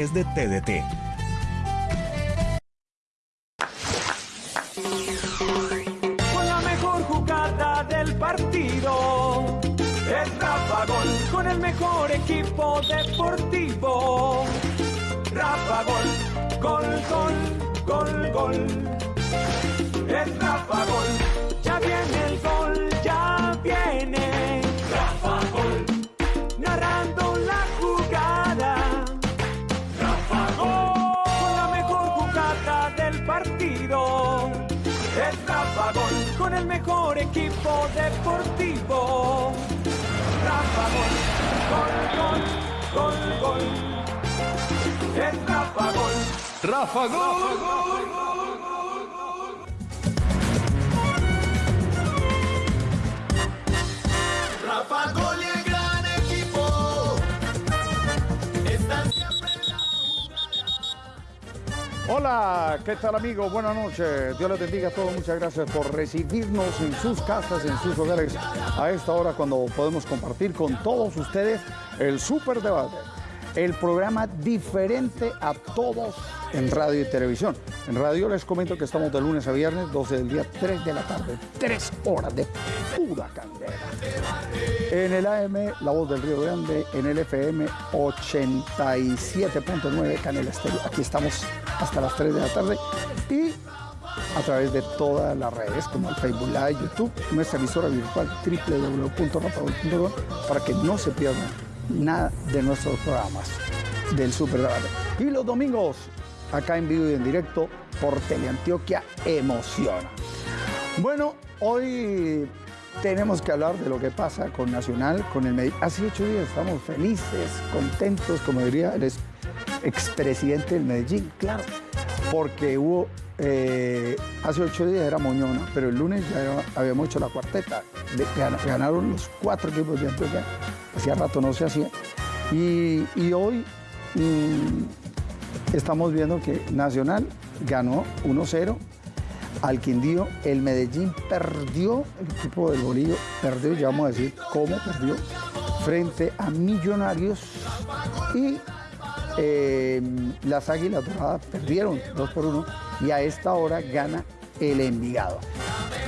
es de TDT. Con la mejor jugada del partido. Es Rafa Gol con el mejor equipo deportivo. Rafa Gol, gol, gol, gol, gol. Deportivo. Rafa Gol. Gol, gol, gol, gol. Es Rafa Gol. Rafa Gol. Rafa Hola, ¿qué tal amigos? Buenas noches. Dios les bendiga a todos. Muchas gracias por recibirnos en sus casas, en sus hogares, a esta hora cuando podemos compartir con todos ustedes el Super Debate. El programa diferente a todos en radio y televisión. En radio les comento que estamos de lunes a viernes, 12 del día, 3 de la tarde. 3 horas de pura candela. En el AM, La Voz del Río Grande, en el FM 87.9 Canela Estéreo. Aquí estamos hasta las 3 de la tarde y a través de todas las redes como el Facebook Live, YouTube, nuestra emisora virtual www.rapagol.com para que no se pierdan nada de nuestros programas del Super Debate. Y los domingos, acá en vivo y en directo por Teleantioquia Emociona. Bueno, hoy tenemos que hablar de lo que pasa con Nacional, con el Medellín. Hace ocho días estamos felices, contentos, como diría el ex- expresidente del Medellín, claro, porque hubo, eh, hace ocho días era Moñona, pero el lunes ya habíamos hecho la cuarteta, ganaron los cuatro equipos de Antioquia, hacía rato no se hacía, y, y hoy mm, estamos viendo que Nacional ganó 1-0 al Quindío, el Medellín perdió, el equipo del Bolillo perdió, ya vamos a decir cómo perdió, frente a Millonarios y eh, las Águilas Doradas perdieron 2 por 1 y a esta hora gana el Envigado.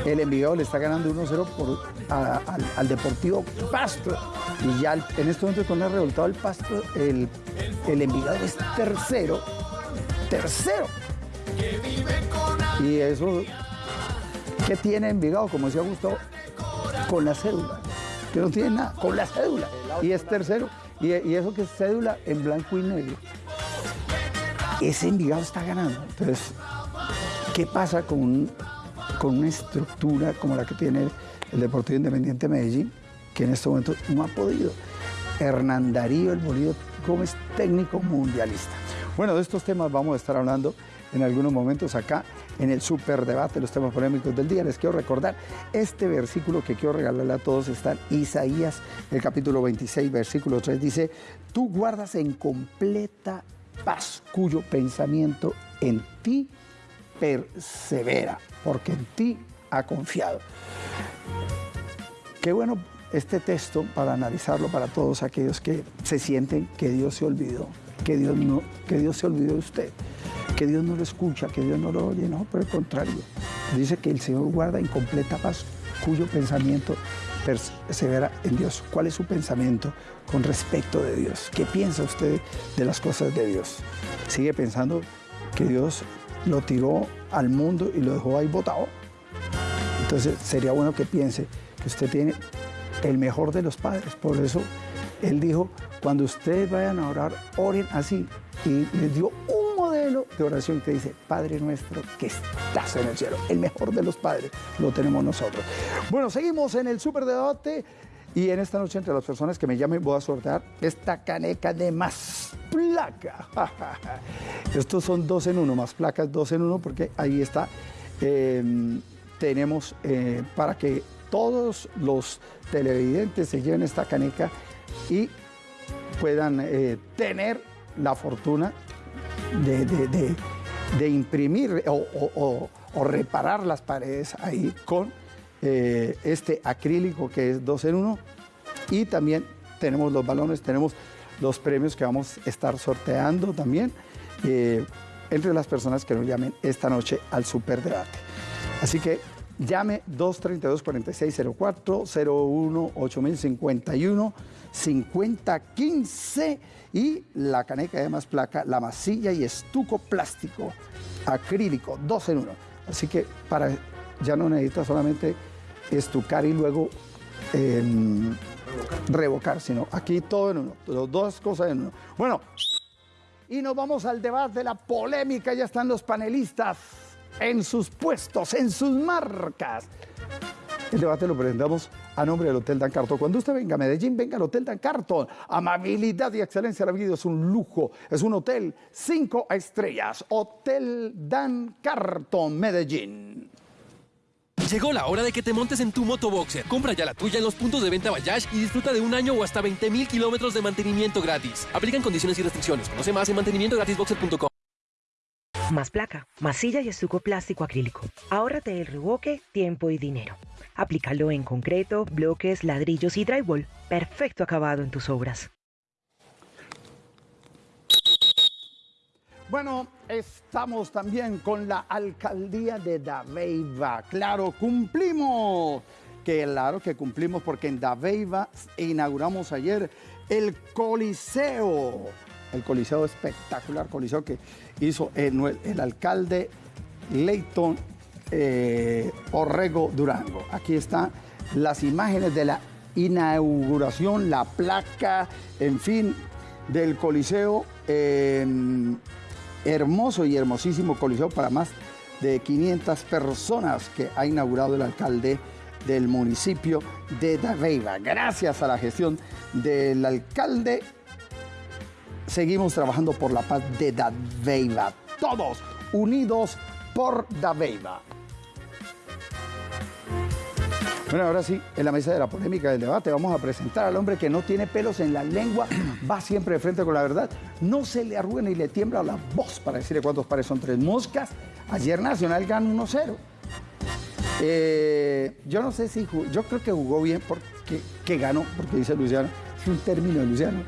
El Envigado le está ganando 1-0 por- a- al, al Deportivo Pasto y ya en este momento con el resultado del Pasto, el, el Envigado es tercero, tercero. Y eso, ¿qué tiene Envigado? Como decía Gustavo, con la cédula. Que no tiene nada, con la cédula. Y es tercero. Y, eso que es cédula en blanco y negro. Ese Envigado está ganando. Entonces, ¿qué pasa con, con una estructura como la que tiene el Deportivo Independiente Medellín? Que en este momento no ha podido. Hernán Darío El Bolívar Gómez, técnico mundialista. Bueno, de estos temas vamos a estar hablando en algunos momentos acá en el superdebate, los temas polémicos del día. Les quiero recordar este versículo que quiero regalarle a todos está en Isaías, el capítulo 26, versículo 3, dice, tú guardas en completa paz cuyo pensamiento en ti persevera, porque en ti ha confiado. Qué bueno este texto para analizarlo para todos aquellos que se sienten que Dios se olvidó, que Dios no, que Dios se olvidó de usted, que Dios no lo escucha, que Dios no lo oye, no, por el contrario. Dice que el Señor guarda en completa paz cuyo pensamiento persevera en Dios. ¿Cuál es su pensamiento con respecto de Dios? ¿Qué piensa usted de las cosas de Dios? ¿Sigue pensando que Dios lo tiró al mundo y lo dejó ahí botado? Entonces sería bueno que piense que usted tiene el mejor de los padres. Por eso él dijo, cuando ustedes vayan a orar, oren así. Y les dio un de oración que dice, Padre nuestro que estás en el cielo. El mejor de los padres lo tenemos nosotros. Bueno, seguimos en el superdebate. Y en esta noche, entre las personas que me llamen, voy a sortear esta caneca de más placa. Estos son dos en uno, más placas dos en uno, porque ahí está. eh, tenemos eh, para que todos los televidentes se lleven esta caneca y puedan eh, tener la fortuna de, de- de- imprimir o, reparar las paredes ahí con eh, este acrílico que es dos en uno y también tenemos los balones, tenemos los premios que vamos a estar sorteando también eh, entre las personas que nos llamen esta noche al Superdebate. Así que llame 232-4604, 01 8051 5015 y la caneca de más placa, la masilla y estuco plástico acrílico, dos en uno. Así que para ya no necesita solamente estucar y luego em, revocar, sino aquí todo en uno, las dos cosas en uno. Bueno, y nos vamos al debate, la polémica, ya están los panelistas en sus puestos, en sus marcas. El debate lo presentamos a nombre del Hotel Dan Carton. Cuando usted venga a Medellín, venga al Hotel Dan Carton. Amabilidad y excelencia de la vida es un lujo. Es un hotel cinco estrellas. Hotel Dan Carton, Medellín. Llegó la hora de que te montes en tu motoboxer. Compra ya la tuya en los puntos de venta Bayash y disfruta de un año o hasta 20 mil kilómetros de mantenimiento gratis. Aplican condiciones y restricciones. Conoce más en mantenimientogratisboxer.com. Más placa, masilla y estuco plástico acrílico. Ahórrate el revoque, tiempo y dinero. Aplícalo en concreto, bloques, ladrillos y drywall. Perfecto acabado en tus obras. Bueno, estamos también con la alcaldía de Dabeiba. Claro, cumplimos. Claro que cumplimos porque en Dabeiba inauguramos ayer el Coliseo. El Coliseo espectacular, Coliseo que hizo el, alcalde Leighton eh, Orrego Durango. Aquí están las imágenes de la inauguración, la placa, en fin, del Coliseo. eh, hermoso y hermosísimo Coliseo para más de 500 personas que ha inaugurado el alcalde del municipio de Dabeiba. Gracias a la gestión del alcalde, seguimos trabajando por la paz de Dabeiba. Todos unidos por Dabeiba. Bueno, ahora sí, en la mesa de la polémica del debate vamos a presentar al hombre que no tiene pelos en la lengua, va siempre de frente con la verdad, no se le arruga ni le tiembla la voz para decirle cuántos pares son tres moscas. Ayer Nacional ganó 1-0. Eh, yo no sé si jugó, yo creo que jugó bien porque que ganó, porque dice Luciano, es un término de Luciano.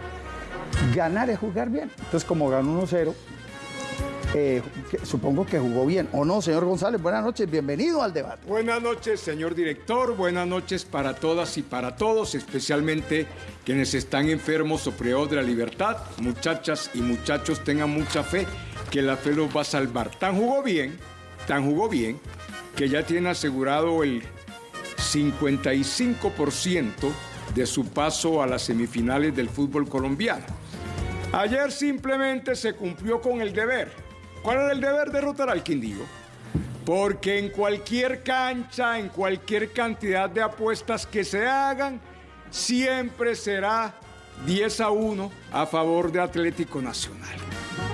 Ganar es jugar bien. Entonces, como ganó 1-0, eh, supongo que jugó bien. ¿O no, señor González? Buenas noches, bienvenido al debate. Buenas noches, señor director. Buenas noches para todas y para todos, especialmente quienes están enfermos o privados de la libertad. Muchachas y muchachos, tengan mucha fe que la fe los va a salvar. Tan jugó bien, tan jugó bien, que ya tiene asegurado el 55% de su paso a las semifinales del fútbol colombiano. Ayer simplemente se cumplió con el deber. ¿Cuál era el deber? Derrotar al Quindío. Porque en cualquier cancha, en cualquier cantidad de apuestas que se hagan, siempre será 10 a 1 a favor de Atlético Nacional.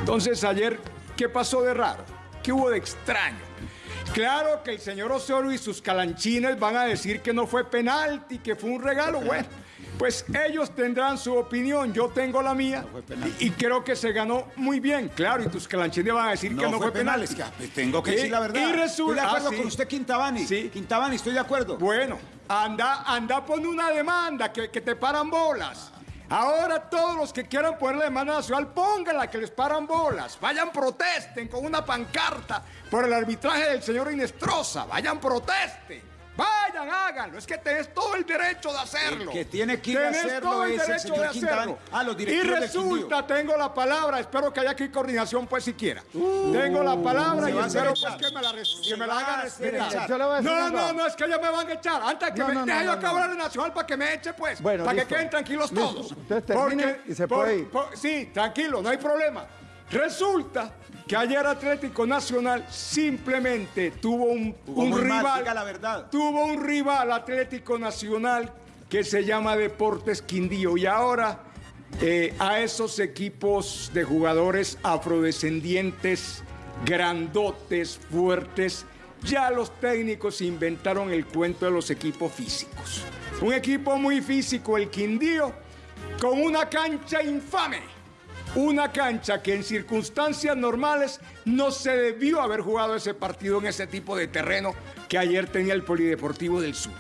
Entonces ayer, ¿qué pasó de raro? ¿Qué hubo de extraño? Claro que el señor Osorio y sus calanchines van a decir que no fue penalti, que fue un regalo. Bueno, pues ellos tendrán su opinión, yo tengo la mía y, y creo que se ganó muy bien. Claro, y tus calanchines van a decir que no fue penal. pues, tengo que decir la verdad. Y resulta, estoy de acuerdo ah, sí. con usted, Quintabani. Sí. Quintabani, estoy de acuerdo. Bueno, anda, anda, pon una demanda que, que te paran bolas. Ahora todos los que quieran poner la demanda nacional, pónganla que les paran bolas. Vayan, protesten con una pancarta por el arbitraje del señor Inestrosa. Vayan, protesten. Vayan, háganlo. Es que tenés todo el derecho de hacerlo. El que tiene que ir a Tenés hacerlo todo el es derecho de hacerlo. Ah, los Y resulta, tengo la palabra, espero que haya aquí coordinación pues siquiera. tengo la palabra y espero pues que me la, que me hagan respetar. Yo No, no, no, es que ya me van a echar. Antes que No, me no, deje yo no, no. acabar el nacional para que me eche, pues. Bueno, para listo. que queden tranquilos Listo. todos. Entonces termine y se puede ir. por- sí, tranquilo, no hay problema. Resulta que ayer Atlético Nacional simplemente tuvo un, mal, rival. diga la verdad. Tuvo un rival Atlético Nacional que se llama Deportes Quindío. Y ahora eh, a esos equipos de jugadores afrodescendientes, grandotes, fuertes, ya los técnicos inventaron el cuento de los equipos físicos. Un equipo muy físico, el Quindío, con una cancha infame. Una cancha que en circunstancias normales no se debió haber jugado ese partido en ese tipo de terreno que ayer tenía el Polideportivo del Sur.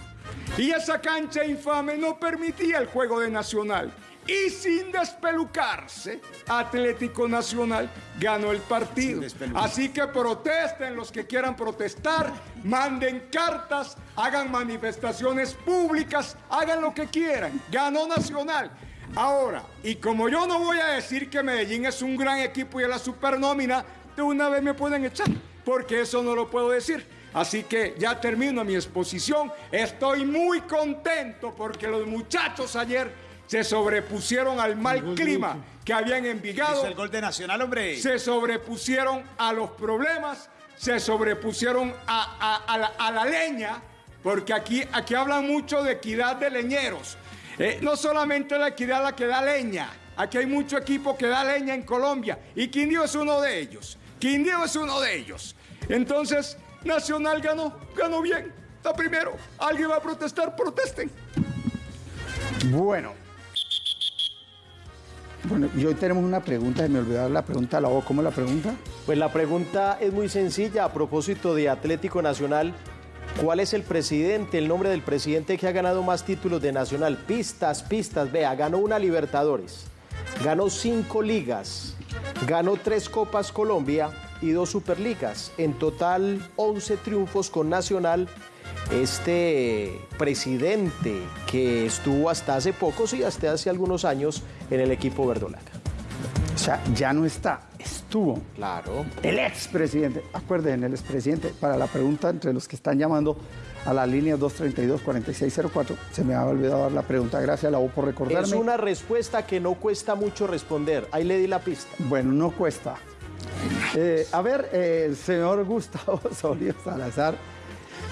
Y esa cancha infame no permitía el juego de Nacional. Y sin despelucarse, Atlético Nacional ganó el partido. Así que protesten los que quieran protestar, manden cartas, hagan manifestaciones públicas, hagan lo que quieran. Ganó Nacional. Ahora, y como yo no voy a decir que Medellín es un gran equipo y es la supernómina, de una vez me pueden echar, porque eso no lo puedo decir. Así que ya termino mi exposición. Estoy muy contento porque los muchachos ayer se sobrepusieron al mal clima que habían en Envigado Hizo el gol de Nacional, hombre. se sobrepusieron a los problemas, se sobrepusieron a, a- a la, a la leña, porque aquí, aquí hablan mucho de equidad de leñeros. Eh, no solamente la equidad la que da leña, aquí hay mucho equipo que da leña en Colombia y Quindío es uno de ellos. Quindío es uno de ellos. Entonces, Nacional ganó, ganó bien. Está primero. ¿Alguien va a protestar? Protesten. Bueno. Bueno, y hoy tenemos una pregunta, se me olvidó dar la pregunta, la voz, ¿cómo es la pregunta? Pues la pregunta es muy sencilla a propósito de Atlético Nacional. ¿Cuál es el presidente, el nombre del presidente que ha ganado más títulos de Nacional? Pistas, pistas. Vea, ganó una Libertadores, ganó cinco ligas, ganó tres Copas Colombia y dos Superligas. En total, 11 triunfos con Nacional. Este presidente que estuvo hasta hace poco, sí, hasta hace algunos años en el equipo verdolaga. O sea, ya no está, estuvo. Claro. El expresidente, acuérdense, el expresidente, para la pregunta entre los que están llamando a la línea 232-4604, se me había olvidado dar la pregunta, gracias a la voz por recordarme. Es una respuesta que no cuesta mucho responder. Ahí le di la pista. Bueno, no cuesta. Eh, a ver, eh, el señor Gustavo Osorio Salazar,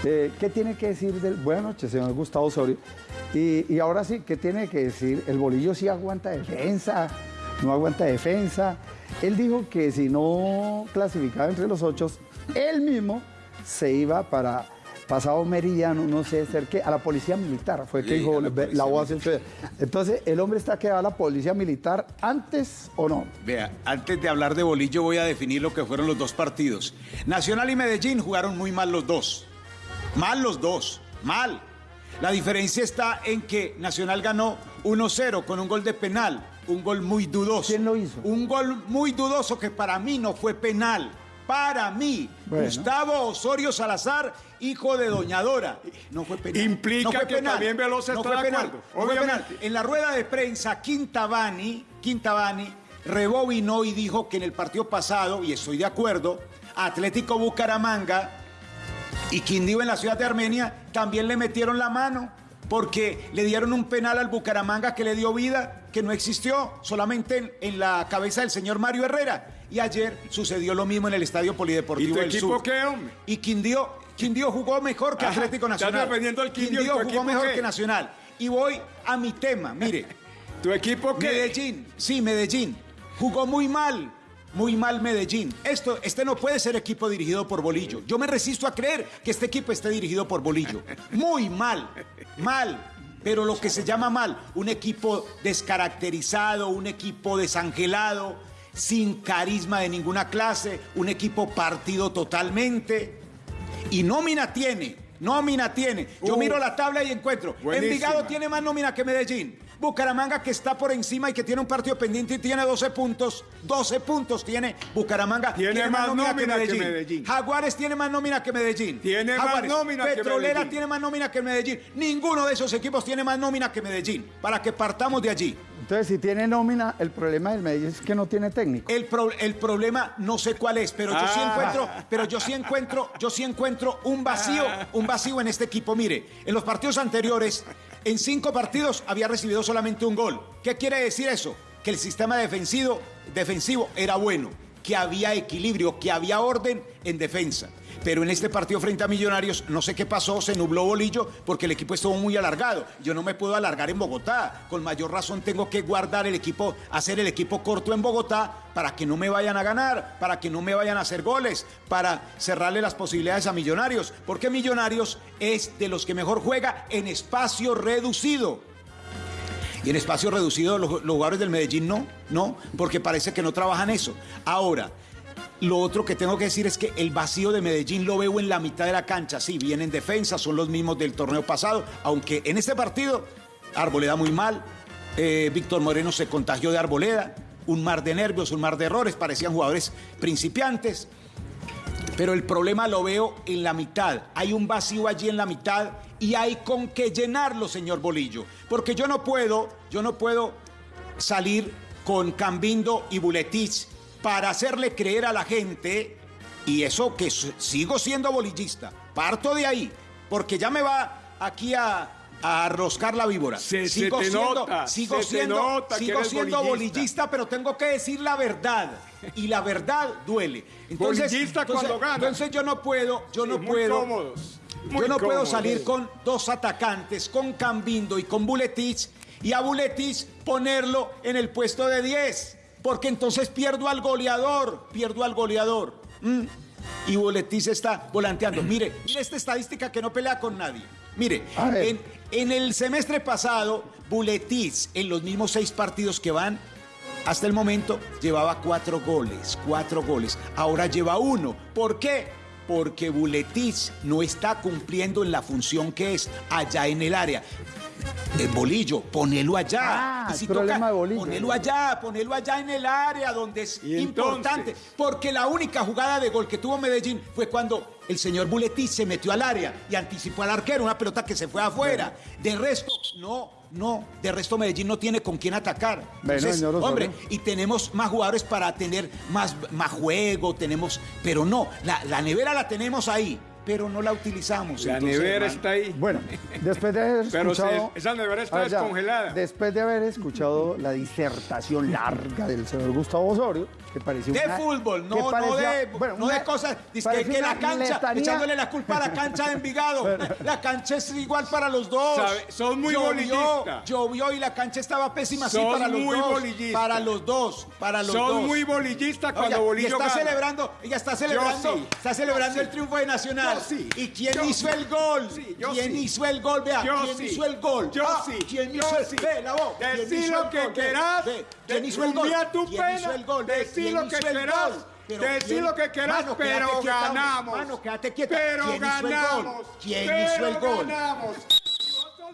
eh, ¿qué tiene que decir del... Buenas noches, señor Gustavo Osorio. Y, y ahora sí, ¿qué tiene que decir? El bolillo sí aguanta defensa, no aguanta defensa. Él dijo que si no clasificaba entre los ocho, él mismo se iba para pasado meridiano, no sé, cerca a la policía militar, fue que dijo la la, voz. Entonces, ¿el hombre está que va a la policía militar antes o no? Vea, antes de hablar de bolillo voy a definir lo que fueron los dos partidos. Nacional y Medellín jugaron muy mal los dos. Mal los dos, mal. La diferencia está en que Nacional ganó 1-0 con un gol de penal, un gol muy dudoso. ¿Quién lo hizo? Un gol muy dudoso que para mí no fue penal. Para mí, Bueno. Gustavo Osorio Salazar, hijo de Doña Dora. No fue penal. Implica No fue que también Velosa no está fue de penal. acuerdo, No fue penal. obviamente. En la rueda de prensa, Quintabani, Quintabani rebobinó y dijo que en el partido pasado, y estoy de acuerdo, Atlético Bucaramanga y Quindío en la ciudad de Armenia también le metieron la mano porque le dieron un penal al Bucaramanga que le dio vida, que no existió, solamente en, en la cabeza del señor Mario Herrera. Y ayer sucedió lo mismo en el Estadio Polideportivo ¿Y tu del equipo Sur. qué, hombre? Y Quindío, Quindío jugó mejor que Ajá, Atlético estás Nacional. defendiendo al Quindío, ¿y tu jugó mejor qué? que Nacional. Y voy a mi tema, mire. ¿Tu equipo qué? Medellín, sí, Medellín. Jugó muy mal, muy mal Medellín. Esto, este no puede ser equipo dirigido por Bolillo. Yo me resisto a creer que este equipo esté dirigido por Bolillo. Muy mal, mal. Pero lo que se llama mal, un equipo descaracterizado, un equipo desangelado, sin carisma de ninguna clase, un equipo partido totalmente. Y nómina tiene, nómina tiene. Yo Uh, miro la tabla y encuentro. buenísima. Envigado tiene más nómina que Medellín. Bucaramanga que está por encima y que tiene un partido pendiente y tiene 12 puntos. 12 puntos tiene Bucaramanga. Tiene más nómina que Medellín. Jaguares tiene más nómina que Medellín. Tiene más nómina que Petrolera Medellín. tiene más nómina que Medellín. Ninguno de esos equipos tiene más nómina que Medellín. Para que partamos de allí. Entonces, si tiene nómina, el problema del Medellín es que no tiene técnico. El, pro- el problema no sé cuál es, pero yo sí Ah. encuentro, pero yo sí encuentro, yo sí encuentro un vacío, un vacío en este equipo. Mire, en los partidos anteriores, en cinco partidos había recibido solamente un gol. ¿Qué quiere decir eso? Que el sistema defensivo, era bueno, que había equilibrio, que había orden en defensa. Pero en este partido frente a Millonarios, no sé qué pasó, se nubló bolillo porque el equipo estuvo muy alargado. Yo no me puedo alargar en Bogotá. Con mayor razón tengo que guardar el equipo, hacer el equipo corto en Bogotá para que no me vayan a ganar, para que no me vayan a hacer goles, para cerrarle las posibilidades a Millonarios. Porque Millonarios es de los que mejor juega en espacio reducido. Y en espacio reducido los, los jugadores del Medellín no, no, porque parece que no trabajan eso. Ahora, lo otro que tengo que decir es que el vacío de Medellín lo veo en la mitad de la cancha. Sí, vienen en defensa, son los mismos del torneo pasado, aunque en este partido Arboleda muy mal, eh, Víctor Moreno se contagió de arboleda, un mar de nervios, un mar de errores, parecían jugadores principiantes. Pero el problema lo veo en la mitad. Hay un vacío allí en la mitad y hay con qué llenarlo, señor Bolillo. Porque yo no puedo, yo no puedo salir con Cambindo y Buletich para hacerle creer a la gente, y eso que sigo siendo bolillista, parto de ahí, porque ya me va aquí a, a arroscar la víbora. Se- sigo siendo, nota, sigo se te siendo, nota que sigo eres siendo bolillista. bolillista, pero tengo que decir la verdad. Y la verdad duele. Entonces, Bolillista entonces- cuando gana. entonces yo no puedo, yo Sí, no muy puedo. cómodos, muy yo no puedo salir con dos atacantes, con Cambindo y con Buletich, y a Buletich ponerlo en el puesto de 10, porque entonces pierdo al goleador, pierdo al goleador. ¿m? Y Buletich está volanteando. Mire, mire esta estadística que no pelea con nadie. Mire, en, en el semestre pasado, Buletich, en los mismos seis partidos que van, hasta el momento llevaba cuatro goles, cuatro goles. Ahora lleva uno. ¿Por qué? Porque Buletich no está cumpliendo en la función que es allá en el área. El bolillo, ponelo allá. Ah, y si el problema de Bolillo. ponelo allá, ponelo allá en el área donde es importante. entonces- Porque la única jugada de gol que tuvo Medellín fue cuando el señor Buletich se metió al área y anticipó al arquero, una pelota que se fue afuera. De resto, no, no, de resto Medellín no tiene con quién atacar. Bueno, Entonces, señor Osorio. hombre, y tenemos más jugadores para tener más, más juego, tenemos, pero no, la, la nevera la tenemos ahí, pero no la utilizamos. La Entonces, nevera hermano, está ahí. Bueno, después de haber Pero escuchado... se- esa nevera está A ver, ya, descongelada. Después de haber escuchado la disertación larga del señor Gustavo Osorio, que De una- fútbol, que no, no, de, bueno, no una- de cosas. Dice que, que la cancha, letanía- echándole la culpa a la cancha de Envigado. La cancha es igual para los dos. Sabe, sos muy llovió, bolillista. Llovió y la cancha estaba pésima, sí, para los muy dos. bolillista. Para los dos, para los Sos dos. muy bolillista Oiga, cuando y Bolillo está gana. celebrando, ella está celebrando, sí. está celebrando el triunfo de Nacional. Yo sí. ¿Y quién Yo hizo sí. el gol? Sí, yo ¿Quién sí. hizo el gol? Vea, Yo ¿quién sí. hizo el gol? Yo Ah, sí. ¿Quién hizo el sí. Ve, la voz. ¿Quién Decí hizo lo el que gol? Querás. ¿Quién hizo el gol? ¿Quién hizo el gol? ¿Quién lo que querás. ¿quién- lo que querás, Mano, pero quieta, ganamos. Mano, quédate quieta. Pero ¿Quién ganamos. ¿Quién pero hizo el gol? ganamos.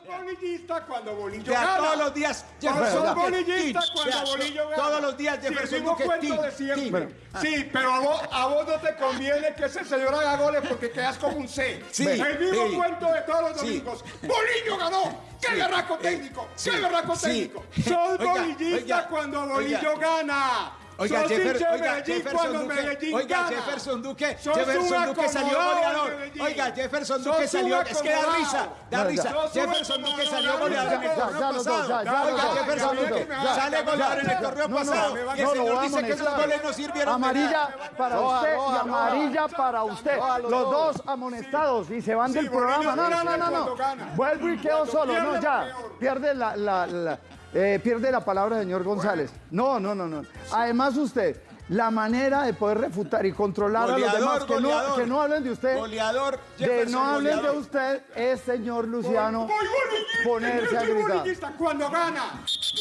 Bolillista cuando Bolillo Vea, gana. todos los días Jefferson sos Duque, bolillista tin. cuando Vea, Bolillo gana. Todos los días Sí, Jefferson el mismo Duque, cuento de siempre. Sí, pero a vos, a vos no te conviene que ese señor haga goles porque quedas como un C. Sí, el mismo sí. cuento de todos los Sí. domingos. Bolillo ganó. ¡Qué Sí. berraco técnico! sí. ¡Qué berraco Sí. técnico! Sos Oiga, bolillista oiga, cuando Bolillo oiga. gana. Oiga, Sos Jeffer- hincha de oiga, Medellín Jefferson cuando Duque, Medellín oiga, gana. Jefferson Duque, Sos Jefferson un Duque salió acomodado goleador. Medellín. Oiga, Jefferson Sos Duque un salió, es que da acomodado. risa, da No, risa. ya. Sos un Jefferson Duque acomodado, salió goleador en el. Ya, torneo ya los dos, pasado. ya, Oiga, los dos, Jefferson ya los Duque dos, ya, sale goleador en el torneo No, no, pasado. no, Y el no, lo señor a dice que esos goles no sirvieron de Amarilla para Roja, usted roja, y amarilla para usted. Los dos. dos amonestados y se van del programa. No, no, no, no, cuando no. gana. Vuelvo y quedo Cuando solo. No, pierde, ya. peor. Pierde la, la- la- eh, pierde la palabra, señor González. No, no, no, no. Además usted, la manera de poder refutar y controlar a los Goleador, demás, que no, goleador. que no hablen de usted. Goleador, De Jefferson, no hablen de goleador. usted, es señor Luciano Voy bolillista, ponerse a gritar. cuando gana.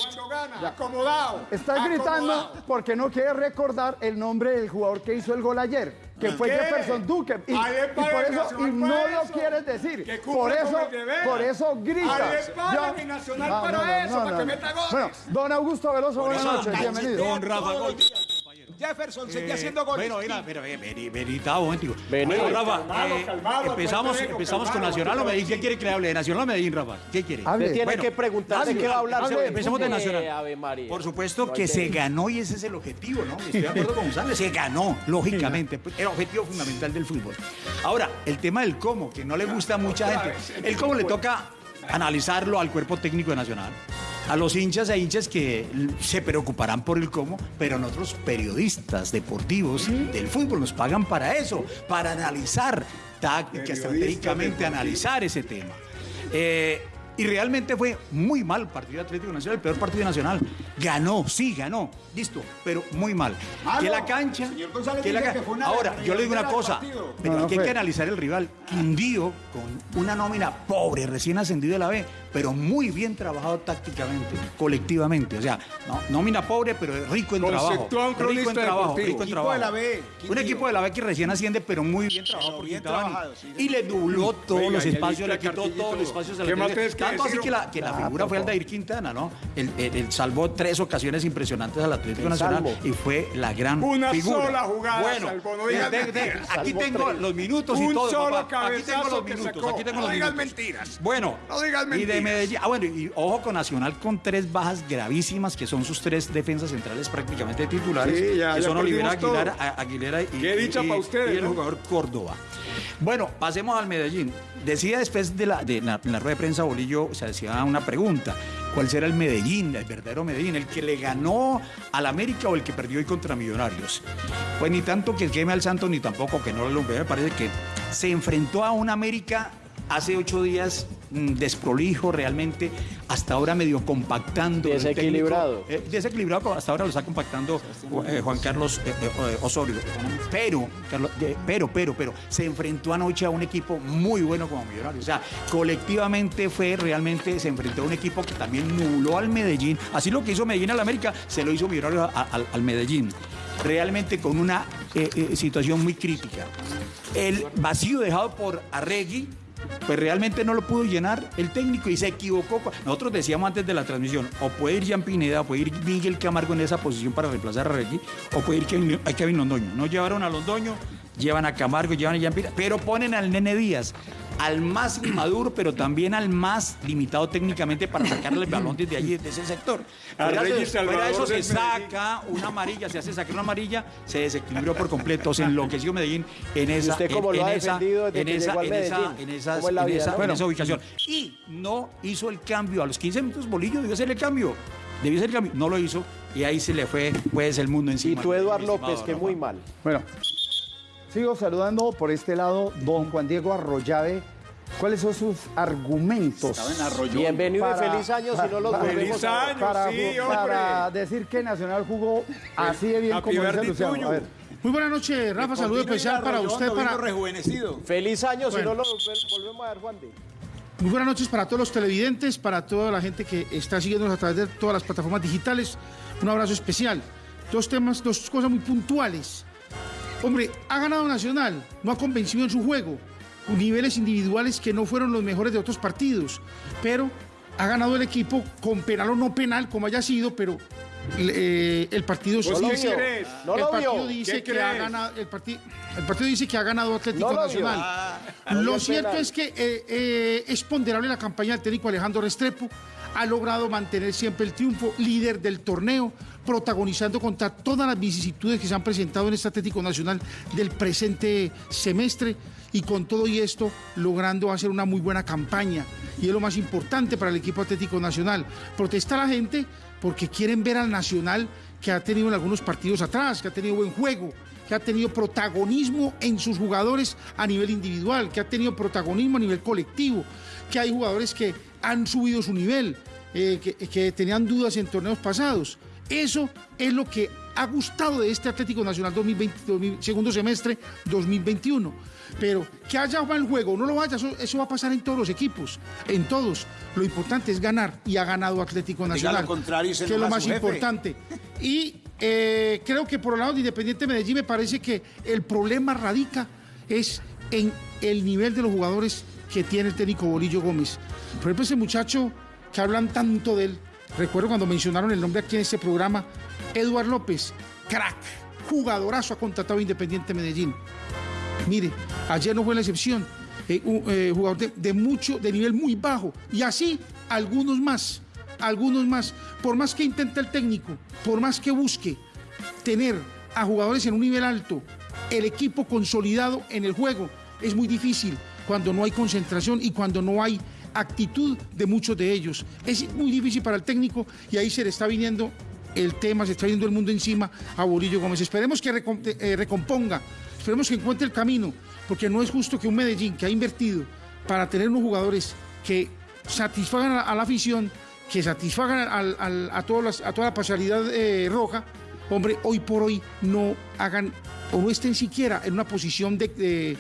Cuando gana. Acomodado. Está gritando porque no quiere recordar el nombre del jugador que hizo el gol ayer, que fue ¿Qué? Jefferson Duque. Y, y por eso, y no para lo eso. quieres decir. Que Por eso, por eso mi Nacional para eso, para que meta goles. Bueno, don Augusto Veloso, buenas Eso, noches, bienvenido. todos Rafa Gol. Jefferson seguía haciendo goles. Bueno, mira, mira, mira, vení, vení, un momentico. Vení. Bueno, Rafa, eh, empezamos, empezamos con Nacional o Medellín. ¿Qué quiere que le hable? ¿De Nacional o Medellín, Rafa? ¿Qué quiere? Usted tiene Bueno, que preguntar de qué va a hablar. empecemos de. Nacional. Eh. Por supuesto No que se ganó y ese es el objetivo, ¿no? Estoy de acuerdo con González. Se ganó, lógicamente. El objetivo fundamental del fútbol. Ahora, el tema del cómo, que no le gusta a mucha gente. El cómo le toca analizarlo al cuerpo técnico de Nacional. A los hinchas e hinchas que se preocuparán por el cómo, pero nosotros periodistas deportivos del fútbol nos pagan para eso, para analizar táctica, estratégicamente analizar ese tema. Eh, y realmente fue muy mal partido de Atlético Nacional, el peor partido nacional. Ganó, sí, ganó. Listo, pero muy mal. Malo. Que la cancha. Señor que la fue una Ahora, yo le digo una cosa, partido. pero No, no aquí hay que analizar el rival. Quindío, con una nómina pobre, recién ascendido de la B, pero muy bien trabajado tácticamente, colectivamente. O sea, no, nómina pobre, pero rico en trabajo. Rico en trabajo, rico en Equipo trabajo. de la B, Un equipo de la B que recién asciende, pero muy bien trabajado por bien Quintabani. trabajado, sí, Y le dubló todos Oiga, los el espacios, le quitó todos los espacios a la ¿qué más televisión. tienes que Tanto así que la, que la Ah, figura fue. Aldair Quintana, ¿no? Él, él- él salvó tres ocasiones impresionantes al Atlético Nacional salvo. y fue la gran Una figura. sola jugada Bueno, salvó, no digas de- de- mentiras. aquí tengo tres. los minutos y Un todo, solo papá. Aquí tengo los minutos, sacó. aquí tengo No los digas minutos. mentiras. Bueno, No digas y de. Medellín, ah, bueno, y ojo con Nacional con tres bajas gravísimas que son sus tres defensas centrales prácticamente titulares, Sí, ya- que ya son Olivera Aguilera, todo. a- Aguilera y, Qué dicha y- pa' y- ustedes, y el ¿no? jugador Córdoba. Bueno, pasemos al Medellín. Decía después de la, de la rueda de prensa Bolillo, se hacía una pregunta. ¿Cuál será el Medellín, el verdadero Medellín? ¿El que le ganó al América o el que perdió hoy contra Millonarios? Pues ni tanto que queme al Santos, ni tampoco que no lo. Me parece que se enfrentó a un América hace ocho días desprolijo realmente, hasta ahora medio compactando. Desequilibrado. técnico, eh, desequilibrado, hasta ahora lo está compactando eh, Juan Carlos eh, Osorio. Pero, Carlos, pero, pero, pero, se enfrentó anoche a un equipo muy bueno como Millonarios. O sea, colectivamente fue realmente, se enfrentó a un equipo que también nubló al Medellín. Así lo que hizo Medellín al América, se lo hizo Millonarios al, al Medellín. Realmente con una situación muy crítica. El vacío dejado por Arregui pues realmente no lo pudo llenar el técnico y se equivocó. Nosotros decíamos antes de la transmisión, o puede ir Jean Pineda, o puede ir Miguel Camargo en esa posición para reemplazar a Regui, o puede ir Kevin, a Kevin Londoño. No llevaron a Londoño, llevan a Camargo, llevan a Pineda, pero ponen al Nene Díaz, al más inmaduro, pero también al más limitado técnicamente para sacarle el balón desde allí, de ese sector. Fuera de- fuera eso se saca una amarilla, se hace sacar una amarilla, se desequilibró por completo, se enloqueció Medellín en esa, desde ubicación. Y no hizo el cambio. A los 15 minutos Bolillo debió hacer el cambio. Debió hacer el cambio. No lo hizo. Y ahí se le fue pues el mundo Y encima. tú, Eduard mi estimado López, que muy mal. Bueno, sigo saludando por este lado don Juan Diego Arroyave. ¿Cuáles son sus argumentos? Bienvenido Para- y feliz año si no los para- volvemos Feliz a ver. año. para, sí, para decir que Nacional jugó así de bien como dice Luciano. tuyo. A ver, Muy buenas noches, Rafa. Saludo especial para usted, para, rejuvenecido. Feliz año si no los vol- volvemos a ver, Juan de. muy buenas noches para todos los televidentes, para toda la gente que está siguiéndonos a través de todas las plataformas digitales. Un abrazo especial. Dos temas, dos cosas muy puntuales. Hombre, ha ganado Nacional, no ha convencido en su juego, con niveles individuales que no fueron los mejores de otros partidos, pero ha ganado el equipo con penal o no penal, como haya sido, pero eh, el partido ¿Vos lo qué vio. crees? No el lo partido dice ¿Qué que ha crees? ganado el, parti- el partido dice que ha ganado Atlético No lo vio. Nacional. Ah, Lo cierto penal. es que eh, eh, es ponderable la campaña del técnico Alejandro Restrepo. Ha logrado mantener siempre el triunfo, líder del torneo, protagonizando contra todas las vicisitudes que se han presentado en este Atlético Nacional del presente semestre y con todo y esto logrando hacer una muy buena campaña. Y es lo más importante para el equipo Atlético Nacional. Protesta la gente porque quieren ver al Nacional que ha tenido en algunos partidos atrás, que ha tenido buen juego, que ha tenido protagonismo en sus jugadores a nivel individual, que ha tenido protagonismo a nivel colectivo, que hay jugadores que han subido su nivel, eh, que, que tenían dudas en torneos pasados. Eso es lo que ha gustado de este Atlético Nacional 2020, 2000, segundo semestre 2021. Pero que haya mal juego no lo vaya, eso, eso va a pasar en todos los equipos, en todos. Lo importante es ganar y ha ganado Atlético Nacional. contrario que es lo más importante. Y eh, creo que por el lado de Independiente Medellín me parece que el problema radica es en el nivel de los jugadores que tiene el técnico Bolillo Gómez. Por ejemplo, ese muchacho que hablan tanto de él, recuerdo cuando mencionaron el nombre aquí en este programa, Eduard López, crack, jugadorazo ha contratado Independiente Medellín. Mire, ayer no fue la excepción. Eh, un eh, jugador de, de mucho, de nivel muy bajo. Y así algunos más, algunos más. Por más que intente el técnico, por más que busque tener a jugadores en un nivel alto, el equipo consolidado en el juego, es muy difícil cuando no hay concentración y cuando no hay actitud de muchos de ellos. Es muy difícil para el técnico y ahí se le está viniendo el tema, se está viendo el mundo encima a Bolillo Gómez. Esperemos que eh, recomponga, esperemos que encuentre el camino, porque no es justo que un Medellín que ha invertido para tener unos jugadores que satisfagan a, la afición, que satisfagan a, toda la parcialidad eh, roja, hombre, hoy por hoy no hagan o no estén siquiera en una posición de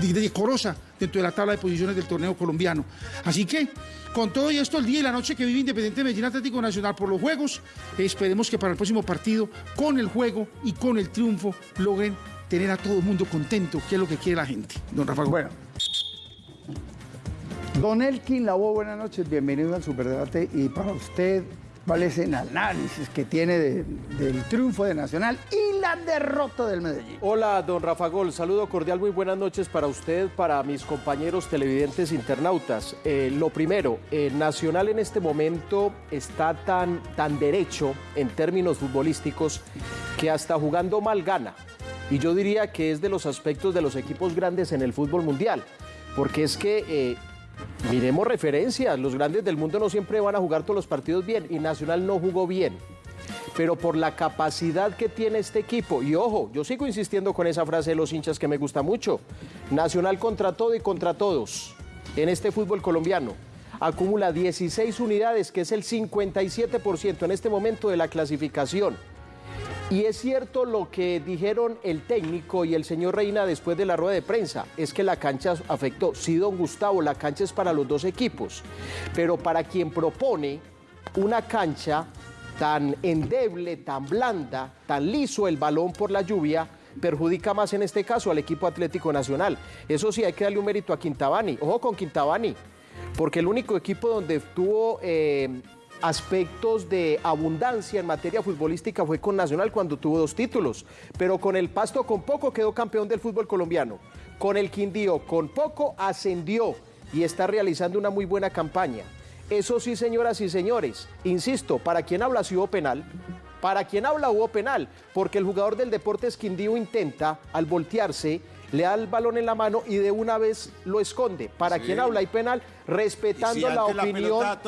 decorosa dentro de la tabla de posiciones del torneo colombiano. Así que, con todo y esto, el día y la noche que vive Independiente Medellín Atlético Nacional por los juegos, esperemos que para el próximo partido, con el juego y con el triunfo, logren tener a todo el mundo contento, que es lo que quiere la gente. Don Rafa. Bueno. Don Elkin Labo, buenas noches, bienvenido al Superdebate y para usted, ¿cuál es el análisis que tiene de- del triunfo de Nacional y la derrota del Medellín? Hola, don Rafa Gol. Saludo cordial, muy buenas noches para usted, para mis compañeros televidentes internautas. Eh, lo primero, eh, Nacional en este momento está tan, tan derecho en términos futbolísticos que hasta jugando mal gana. Y yo diría que es de los aspectos de los equipos grandes en el fútbol mundial. Porque es que eh, Miremos referencias, los grandes del mundo no siempre van a jugar todos los partidos bien y Nacional no jugó bien. Pero por la capacidad que tiene este equipo, y ojo, yo sigo insistiendo con esa frase de los hinchas que me gusta mucho, Nacional contra todo y contra todos en este fútbol colombiano. Acumula 16 unidades, que es el 57% en este momento de la clasificación. Y es cierto lo que dijeron el técnico y el señor Reina después de la rueda de prensa, es que la cancha afectó. Sí, don Gustavo, la cancha es para los dos equipos, pero para quien propone una cancha tan endeble, tan blanda, tan liso el balón por la lluvia, perjudica más en este caso al equipo Atlético Nacional. Eso sí, hay que darle un mérito a Quintabani. Ojo con Quintabani, porque el único equipo donde tuvo eh, aspectos de abundancia en materia futbolística fue con Nacional cuando tuvo dos títulos, pero con el Pasto con poco quedó campeón del fútbol colombiano, con el Quindío con poco ascendió y está realizando una muy buena campaña. Eso sí, señoras y señores, insisto, para quien habla si hubo penal, para quien habla hubo penal, porque el jugador del Deportes Quindío intenta, al voltearse, le da el balón en la mano y de una vez lo esconde. Para Sí. quien habla hay penal, respetando si la opinión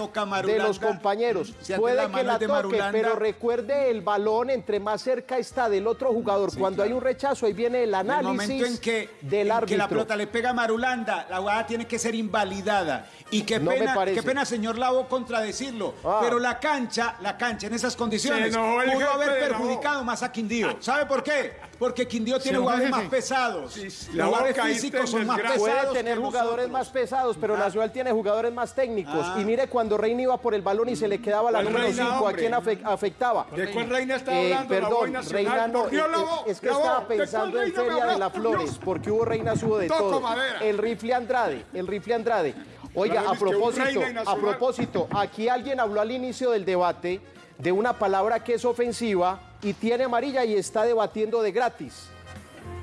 de los compañeros. si Puede que la toque, Marulanda. pero recuerde el balón entre más cerca está del otro jugador. Cuando hay un rechazo, ahí viene el En el análisis momento en que, del en árbitro. que la pelota le pega a Marulanda, la jugada tiene que ser invalidada. Y qué No me pena, parece. qué pena, señor Lavo, contradecirlo. Ah. Pero la cancha, la cancha en esas condiciones el pudo jefe haber perjudicado más a Quindío. ¿Sabe por qué? Porque Quindío tiene el jugadores más pesados. Sí, Los jugadores físicos son más pesados. Puede tener que jugadores nosotros. más pesados, pero Nacional tiene jugadores más técnicos. Ah. Y mire, cuando Reina iba por el balón y se le quedaba la ¿Cuál número Reina, 5, ¿a quién afe- afectaba? ¿De cuál Reina estaba Eh, hablando? Perdón. Reina no, eh, la voz, es que estaba ¿De cuál pensando en Feria de las Flores, Dios. porque hubo Reina subo de Toco todo. madera. El rifle Andrade, el rifle Andrade. Oiga, a es propósito, a propósito, aquí alguien habló al inicio del debate de una palabra que es ofensiva y tiene amarilla y está debatiendo de gratis.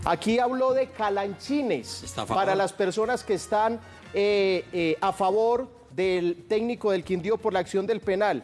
Aquí habló de calanchines para las personas que están eh, eh, a favor del técnico del Quindío por la acción del penal.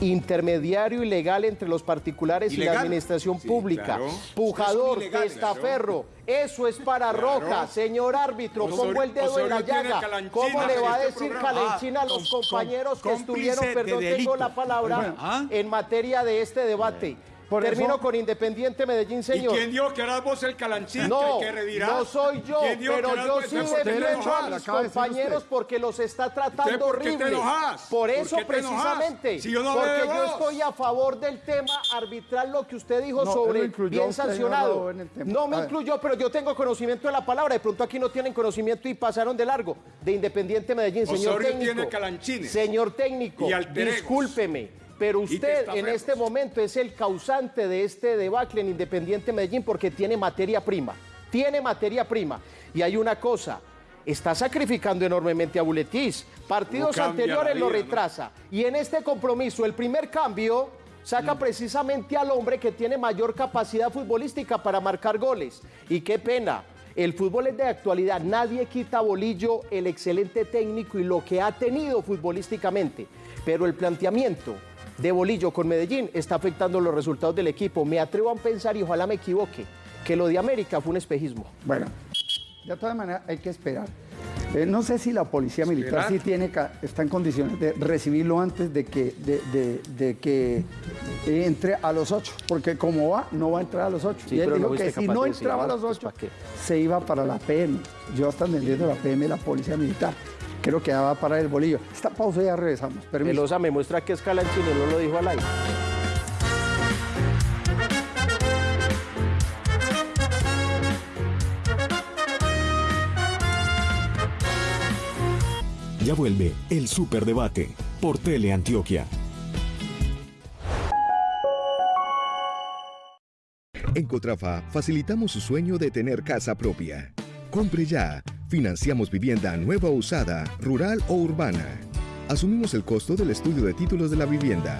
Intermediario ilegal entre los particulares y la administración Sí, pública. claro. Pujador, ilegales, testaferro. Eso es para roja. Señor árbitro, Osorio- pongo el dedo en la Osorio llaga. ¿Cómo le en va a este decir calenchina a los compañeros que estuvieron, de perdón, tengo la palabra, ¿Ah? en materia de este debate? Por Termino eso- con Independiente Medellín, ¿Y señor. quién dijo que eras vos el calanchín No, que, que redirás? no soy yo, ¿Quién dijo pero yo sí ¿Por qué te defiendo a mis compañeros porque los está tratando ¿Usted por qué te enojas? Por ¿Por eso qué te enojas? precisamente, Si yo no porque yo estoy a favor del tema arbitral, lo que usted dijo No, sobre incluyó bien sancionado. No me incluyó, pero yo tengo conocimiento de la palabra. De pronto aquí no tienen conocimiento y pasaron de largo. De Independiente Medellín, señor Osorio técnico. tiene calanchines. Señor técnico, Y discúlpeme. Pero usted en este momento es el causante de este debacle en Independiente Medellín porque tiene materia prima. Tiene materia prima. Y hay una cosa. Está sacrificando enormemente a Buletis. Partidos No anteriores lo retrasa. Y en este compromiso, el primer cambio saca Mm. precisamente al hombre que tiene mayor capacidad futbolística para marcar goles. Y qué pena. El fútbol es de actualidad. Nadie quita a Bolillo el excelente técnico y lo que ha tenido futbolísticamente. Pero el planteamiento de Bolillo con Medellín está afectando los resultados del equipo. Me atrevo a pensar, y ojalá me equivoque, que lo de América fue un espejismo. Bueno, de todas maneras hay que esperar. Eh, no sé si la policía militar sí tiene, está en condiciones de recibirlo antes de que, de, de- de que entre a los ocho, porque como va, no va a entrar a los ocho. Sí, y él no dijo que si no entraba a los pues, ocho, ¿pa' qué? se iba para la PM. Yo hasta entendiendo la PM, la policía militar. Creo que ya va para el bolillo. Esta pausa ya regresamos. Permiso. Pelosa me muestra que es Calanchini, no lo dijo al aire. Ya vuelve el Superdebate por Teleantioquia. En Cotrafa facilitamos su sueño de tener casa propia. Compre ya. Financiamos vivienda nueva o usada, rural o urbana. Asumimos el costo del estudio de títulos de la vivienda.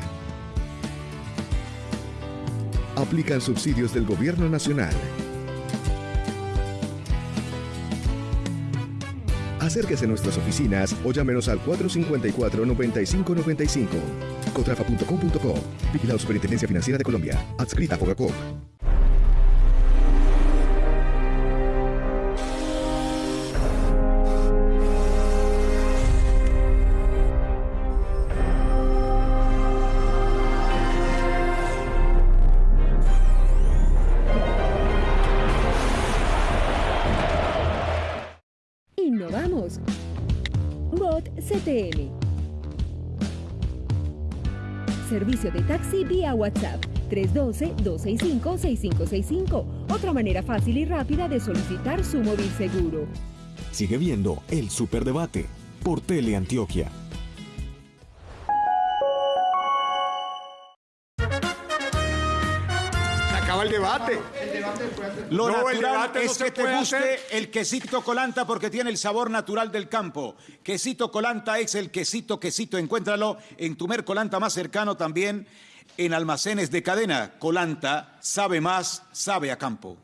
Aplican subsidios del Gobierno Nacional. Acérquese a nuestras oficinas o llámenos al 454-9595. Cotrafa.com.co. Vigilado Superintendencia Financiera de Colombia. Adscrita a Fogacop. WhatsApp 312-265-6565. Otra manera fácil y rápida de solicitar su móvil seguro. Sigue viendo el Superdebate por Teleantioquia. Se acaba el debate. Lo No, el natural debate no es se que te guste hacer. el quesito colanta porque tiene el sabor natural del campo. Quesito colanta es el quesito, quesito. Encuéntralo en tu mercolanta más cercano también en almacenes de cadena. Colanta sabe más, sabe a campo.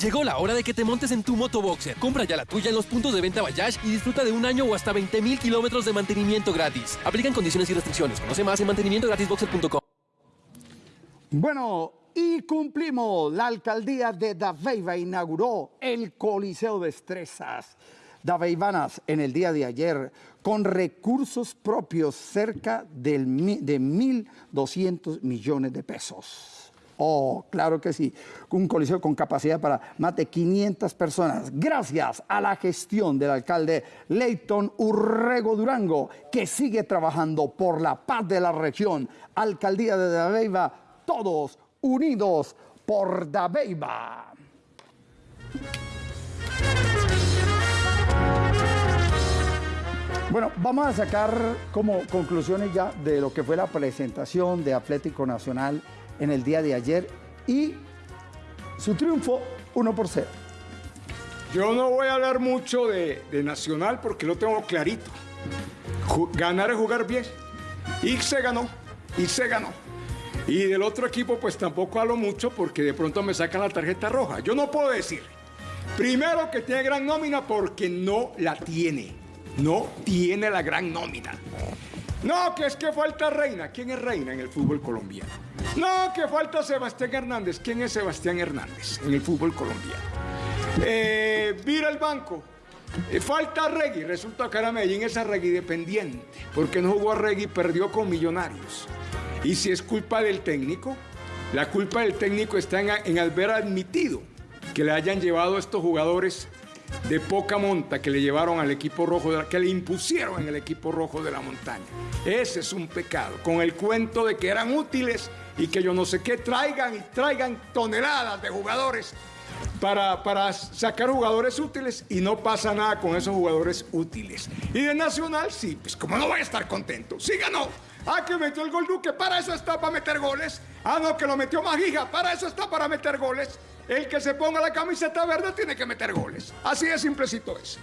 Llegó la hora de que te montes en tu motoboxer. Compra ya la tuya en los puntos de venta Bayash y disfruta de un año o hasta 20 mil kilómetros de mantenimiento gratis. Aplican condiciones y restricciones. Conoce más en mantenimientogratisboxer.com. Bueno, y cumplimos. La alcaldía de Daveiva inauguró el Coliseo de Destrezas. Daveivanas en el día de ayer con recursos propios cerca del de 1.200 millones de pesos. Oh, claro que sí. Un coliseo con capacidad para más de 500 personas. Gracias a la gestión del alcalde Leighton Urrego Durango, que sigue trabajando por la paz de la región. Alcaldía de Dabeiba, todos unidos por Dabeiba. Bueno, vamos a sacar como conclusiones ya de lo que fue la presentación de Atlético Nacional en el día de ayer y su triunfo 1 por 0. Yo no voy a hablar mucho de, Nacional porque lo tengo clarito. Ganar es jugar bien. Y se ganó. Y se ganó. Y del otro equipo, pues tampoco hablo mucho porque de pronto me sacan la tarjeta roja. Yo no puedo decir. Primero que tiene gran nómina porque no la tiene. No tiene la gran nómina. No, que es que falta Reina. ¿Quién es Reina en el fútbol colombiano? No, que falta Sebastián Hernández. ¿Quién es Sebastián Hernández en el fútbol colombiano? Eh, vira el banco. Eh, falta Regui. Resulta que ahora Medellín es a Regui dependiente. Porque no jugó a Regui, perdió con Millonarios. Y si es culpa del técnico, la culpa del técnico está en, en haber admitido que le hayan llevado a estos jugadores de poca monta que le llevaron al equipo rojo, de la- que le impusieron en el equipo rojo de la montaña. Ese es un pecado. Con el cuento de que eran útiles y que yo no sé qué traigan y traigan toneladas de jugadores para, para sacar jugadores útiles y no pasa nada con esos jugadores útiles. Y de Nacional, sí, pues como no voy a estar contento. Sí ganó. Ah, que metió el gol Duque, para eso está para meter goles. Ah, no, que lo metió Magija, para eso está para meter goles. El que se ponga la camiseta verde tiene que meter goles. Así de simplecito es.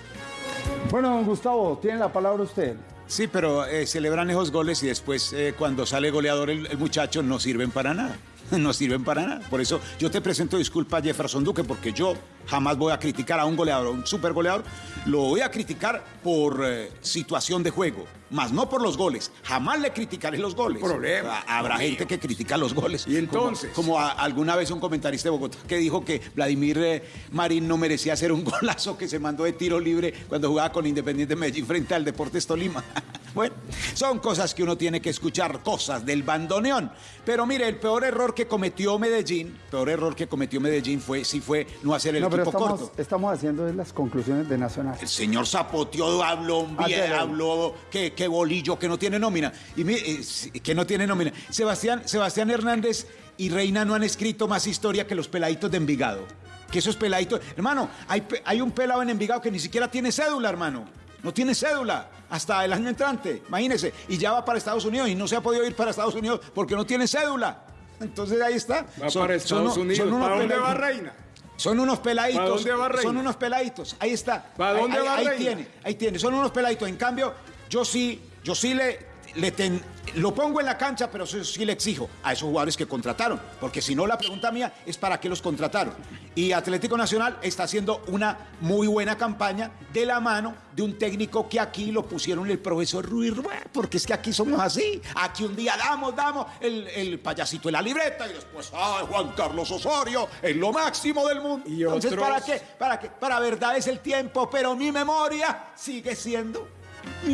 Bueno, don Gustavo, tiene la palabra usted. Sí, pero eh, celebran esos goles y después eh, cuando sale goleador el, el muchacho no sirven para nada. No sirven para nada. Por eso yo te presento disculpa a Jefferson Duque porque yo jamás voy a criticar a un goleador, a un super goleador. Lo voy a criticar por eh, situación de juego, más no por los goles. Jamás le criticaré los goles. Problema. Habrá Dios gente que critica los goles. Y entonces. Como, como a- alguna vez un comentarista de Bogotá que dijo que Vladimir eh, Marín no merecía hacer un golazo que se mandó de tiro libre cuando jugaba con Independiente Medellín frente al Deportes Tolima. Bueno, son cosas que uno tiene que escuchar, cosas del bandoneón. Pero mire, el peor error que cometió Medellín, peor error que cometió Medellín fue, sí fue no hacer el no, pero equipo estamos, corto. estamos haciendo las conclusiones de Nacional. El señor Zapoteó habló, Ah, bien, habló que, que bolillo, que no tiene nómina. Y mi- eh, que no tiene nómina. Sebastián, Sebastián Hernández y Reina no han escrito más historia que los peladitos de Envigado. Que esos peladitos. Hermano, hay, hay un pelado en Envigado que ni siquiera tiene cédula, hermano. No tiene cédula hasta el año entrante, imagínese. Y ya va para Estados Unidos y no se ha podido ir para Estados Unidos porque no tiene cédula. Entonces ahí está. Va para Estados Unidos. ¿Para dónde va Reina? Son unos peladitos. ¿Para dónde va Reina? Son unos peladitos. Ahí está. ¿Para Ahí- dónde ahí, va ahí Reina? tiene, ahí tiene. Son unos peladitos. En cambio, yo sí, yo sí le, le ten- lo pongo en la cancha, pero sí, sí le exijo a esos jugadores que contrataron. Porque si no, la pregunta mía es para qué los contrataron. Y Atlético Nacional está haciendo una muy buena campaña de la mano de un técnico que aquí lo pusieron el profesor Ruiz porque es que aquí somos así. Aquí un día damos, damos el, el payasito en la libreta y después, ¡ay, Juan Carlos Osorio! Es lo máximo del mundo. Y Entonces, otros- ¿para qué? ¿Para qué? Para verdad es el tiempo, pero mi memoria sigue siendo.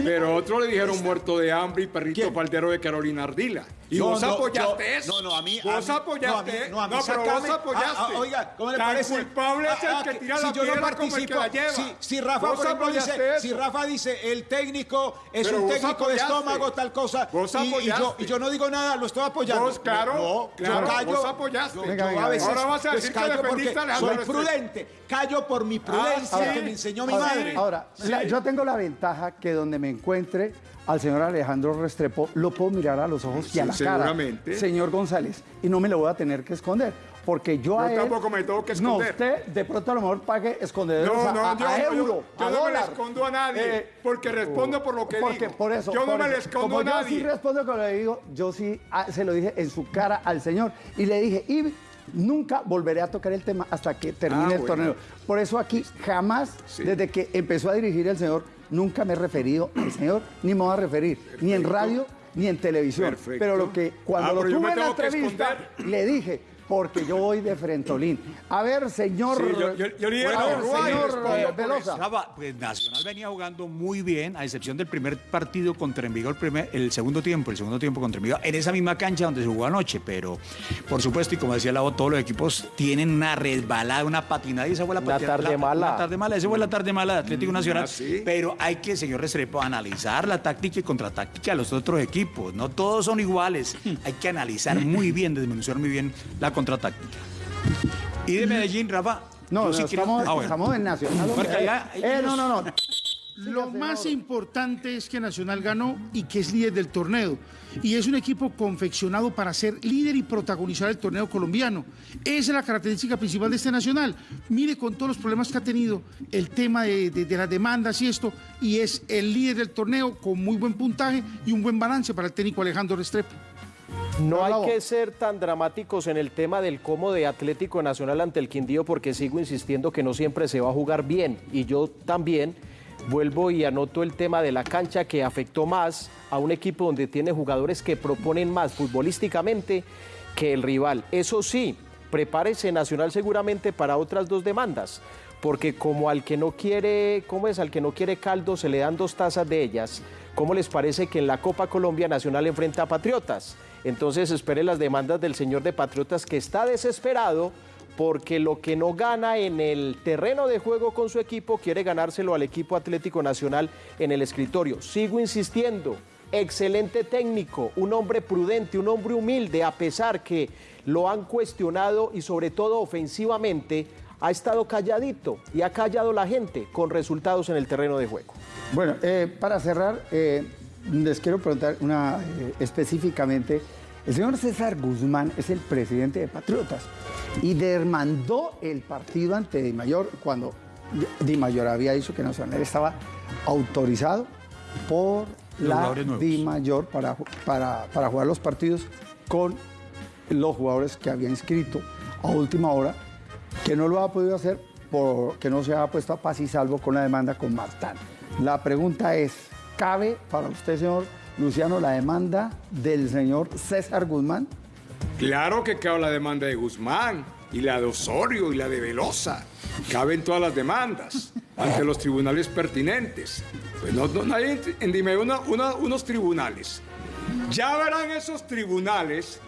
Pero otro le dijeron muerto de hambre y perrito paldero de Carolina Ardila. Y No, vos no, apoyaste yo- eso. no, no, a mí- Vos a mí- apoyaste. no, a mí- no, a mí pero sácame- vos apoyaste. Ah, ah, oiga, ¿cómo le Tan parece? culpable es el Ah, que ah, tira si la yo no piedra como el que participo, la lleva. Si, si Rafa, por ejemplo, dice, apoyaste si. Rafa dice, el técnico es Pero un técnico de apoyaste. estómago, tal cosa, Vos y- y, yo, apoyaste. y yo no digo nada, lo estoy apoyando. Vos, claro, no, claro, yo callo, vos apoyaste. yo- Venga, yo venga, a veces ahora vas a pues, decir que defendiste a Alejandro soy prudente, callo por mi prudencia Ah, que me enseñó mi madre. Ahora, yo tengo la ventaja que donde me encuentre al señor Alejandro Restrepo, lo puedo mirar a los ojos y a la Seguramente. cara, señor González, y no me lo voy a tener que esconder. Porque yo, Yo a él... tampoco me tengo que No, esconder. usted de pronto a lo mejor pague escondederos No, no, a- yo, a yo- euro, yo a no me le escondo a nadie, Eh, porque respondo por lo que porque, digo. Por eso, yo no me le escondo Como a yo nadie. sí respondo con lo que digo, yo sí ah, se lo dije en su cara al señor. Y le dije, y nunca volveré a tocar el tema hasta que termine Ah, el bueno. torneo. Por eso aquí jamás, desde que empezó a dirigir el señor, nunca me he referido al señor, ni me voy a referir, ni en radio, ni en televisión. Perfecto. Pero lo que cuando Ah, lo tuve en la entrevista, le dije, porque yo voy de frentolín. A ver, señor. Sí, yo- yo- yo le dije, a ver, señor Velosa. Pues Nacional venía jugando muy bien, a excepción del primer partido contra Envigado, el, primer, el segundo tiempo, el segundo tiempo contra Envigado, en esa misma cancha donde se jugó anoche, pero por supuesto, y como decía Lavo, todos los equipos tienen una resbalada, una patinada, y esa fue la Una patinada. tarde la- mala. Una tarde mala, esa fue la tarde mala de Atlético Nacional, ah, sí. pero hay que, señor Restrepo, analizar la táctica y contratáctica de los otros equipos, no todos son iguales, hay que analizar muy bien, desmenuzar muy bien la contratáctica. Y de Medellín, Rafa, No, yo no, sí quiero- estamos, Ah, bueno. estamos en Nacional. Eh, no, no, no. Lo más importante es que Nacional ganó y que es líder del torneo. Y es un equipo confeccionado para ser líder y protagonizar el torneo colombiano. Esa es la característica principal de este Nacional. Mire con todos los problemas que ha tenido, el tema de, de- de las demandas y esto, y es el líder del torneo con muy buen puntaje y un buen balance para el técnico Alejandro Restrepo. No hay que ser tan dramáticos en el tema del cómo de Atlético Nacional ante el Quindío porque sigo insistiendo que no siempre se va a jugar bien. Y yo también vuelvo y anoto el tema de la cancha que afectó más a un equipo donde tiene jugadores que proponen más futbolísticamente que el rival. Eso sí, prepárese Nacional seguramente para otras dos demandas, porque como al que no quiere, ¿cómo es? Al que no quiere caldo se le dan dos tazas de ellas. ¿Cómo les parece que en la Copa Colombia Nacional enfrenta a Patriotas? Entonces espere las demandas del señor de Patriotas que está desesperado porque lo que no gana en el terreno de juego con su equipo quiere ganárselo al equipo Atlético Nacional en el escritorio. Sigo insistiendo, excelente técnico, un hombre prudente, un hombre humilde, a pesar que lo han cuestionado y sobre todo ofensivamente, ha estado calladito y ha callado la gente con resultados en el terreno de juego. Bueno, eh, para cerrar, eh, les quiero preguntar una eh, específicamente. El señor César Guzmán es el presidente de Patriotas y demandó el partido ante Di Mayor cuando Di Mayor había dicho que Nacional estaba autorizado por la. Di Mayor para, para, para jugar los partidos con los jugadores que había inscrito a última hora, que no lo ha podido hacer porque no se ha puesto a paz y salvo con la demanda con Martán. La pregunta es, ¿cabe para usted, señor Luciano, la demanda del señor César Guzmán? Claro que cabe la demanda de Guzmán, y la de Osorio, y la de Velosa. Caben todas las demandas. ante los tribunales pertinentes. Pues no, no nadie, dime unos tribunales. Ya verán esos tribunales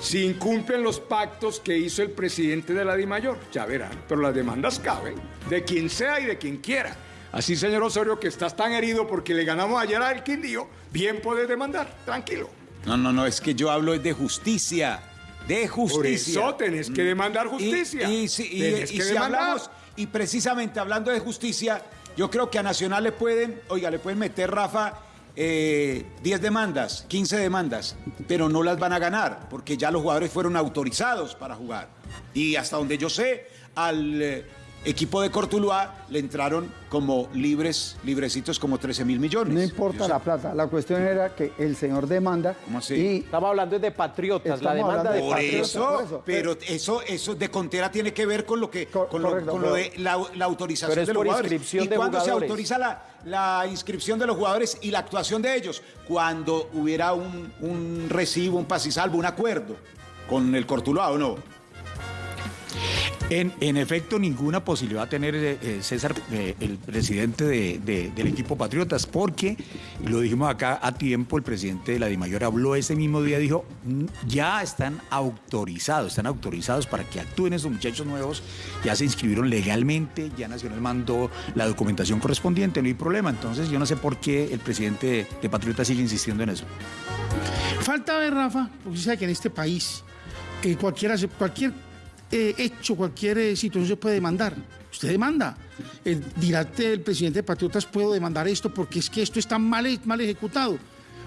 si incumplen los pactos que hizo el presidente de la DIMAYOR. Ya verán, pero las demandas caben, de quien sea y de quien quiera. Así, señor Osorio, que estás tan herido porque le ganamos ayer al Quindío, bien puedes demandar, tranquilo. No, no, no, es que yo hablo de justicia. De justicia. Por eso tenés que demandar justicia. Y, y si- y- Tenés y que si demandar. hablamos, y precisamente hablando de justicia, yo creo que a Nacional le pueden, oiga, le pueden meter, Rafa, eh, 10 demandas, 15 demandas, pero no las van a ganar, porque ya los jugadores fueron autorizados para jugar. Y hasta donde yo sé, al eh, equipo de Cortuluá le entraron como libres, librecitos como 13 mil millones. No importa la plata, la cuestión era que el señor demanda y Estamos hablando de patriotas, la demanda de Por patriotas. eso, por eso. pero eso, eso de Contera tiene que ver con lo que, con, lo, con de la, la autorización Pero es de los por jugadores. inscripción ¿Y de cuándo se autoriza la, la inscripción de los jugadores y la actuación de ellos? Cuando hubiera un, un recibo, un pasisalvo, un acuerdo con el Cortuluá o no. En, efecto, ninguna posibilidad va a tener eh, eh, César, eh, el presidente de- de- del equipo Patriotas, porque lo dijimos acá a tiempo, el presidente de la DIMAYOR habló ese mismo día, dijo, "Mm, ya están autorizados, están autorizados para que actúen esos muchachos nuevos, ya se inscribieron legalmente, ya Nacional mandó la documentación correspondiente, no hay problema. Entonces, yo no sé por qué el presidente de, de Patriotas sigue insistiendo en eso. Falta ver, Rafa, porque usted sabe que en este país eh, cualquiera cualquier eh, hecho, cualquier eh, situación se puede demandar. Usted demanda. El, dirá el presidente de Patriotas, puedo demandar esto porque es que esto está mal, ejecutado.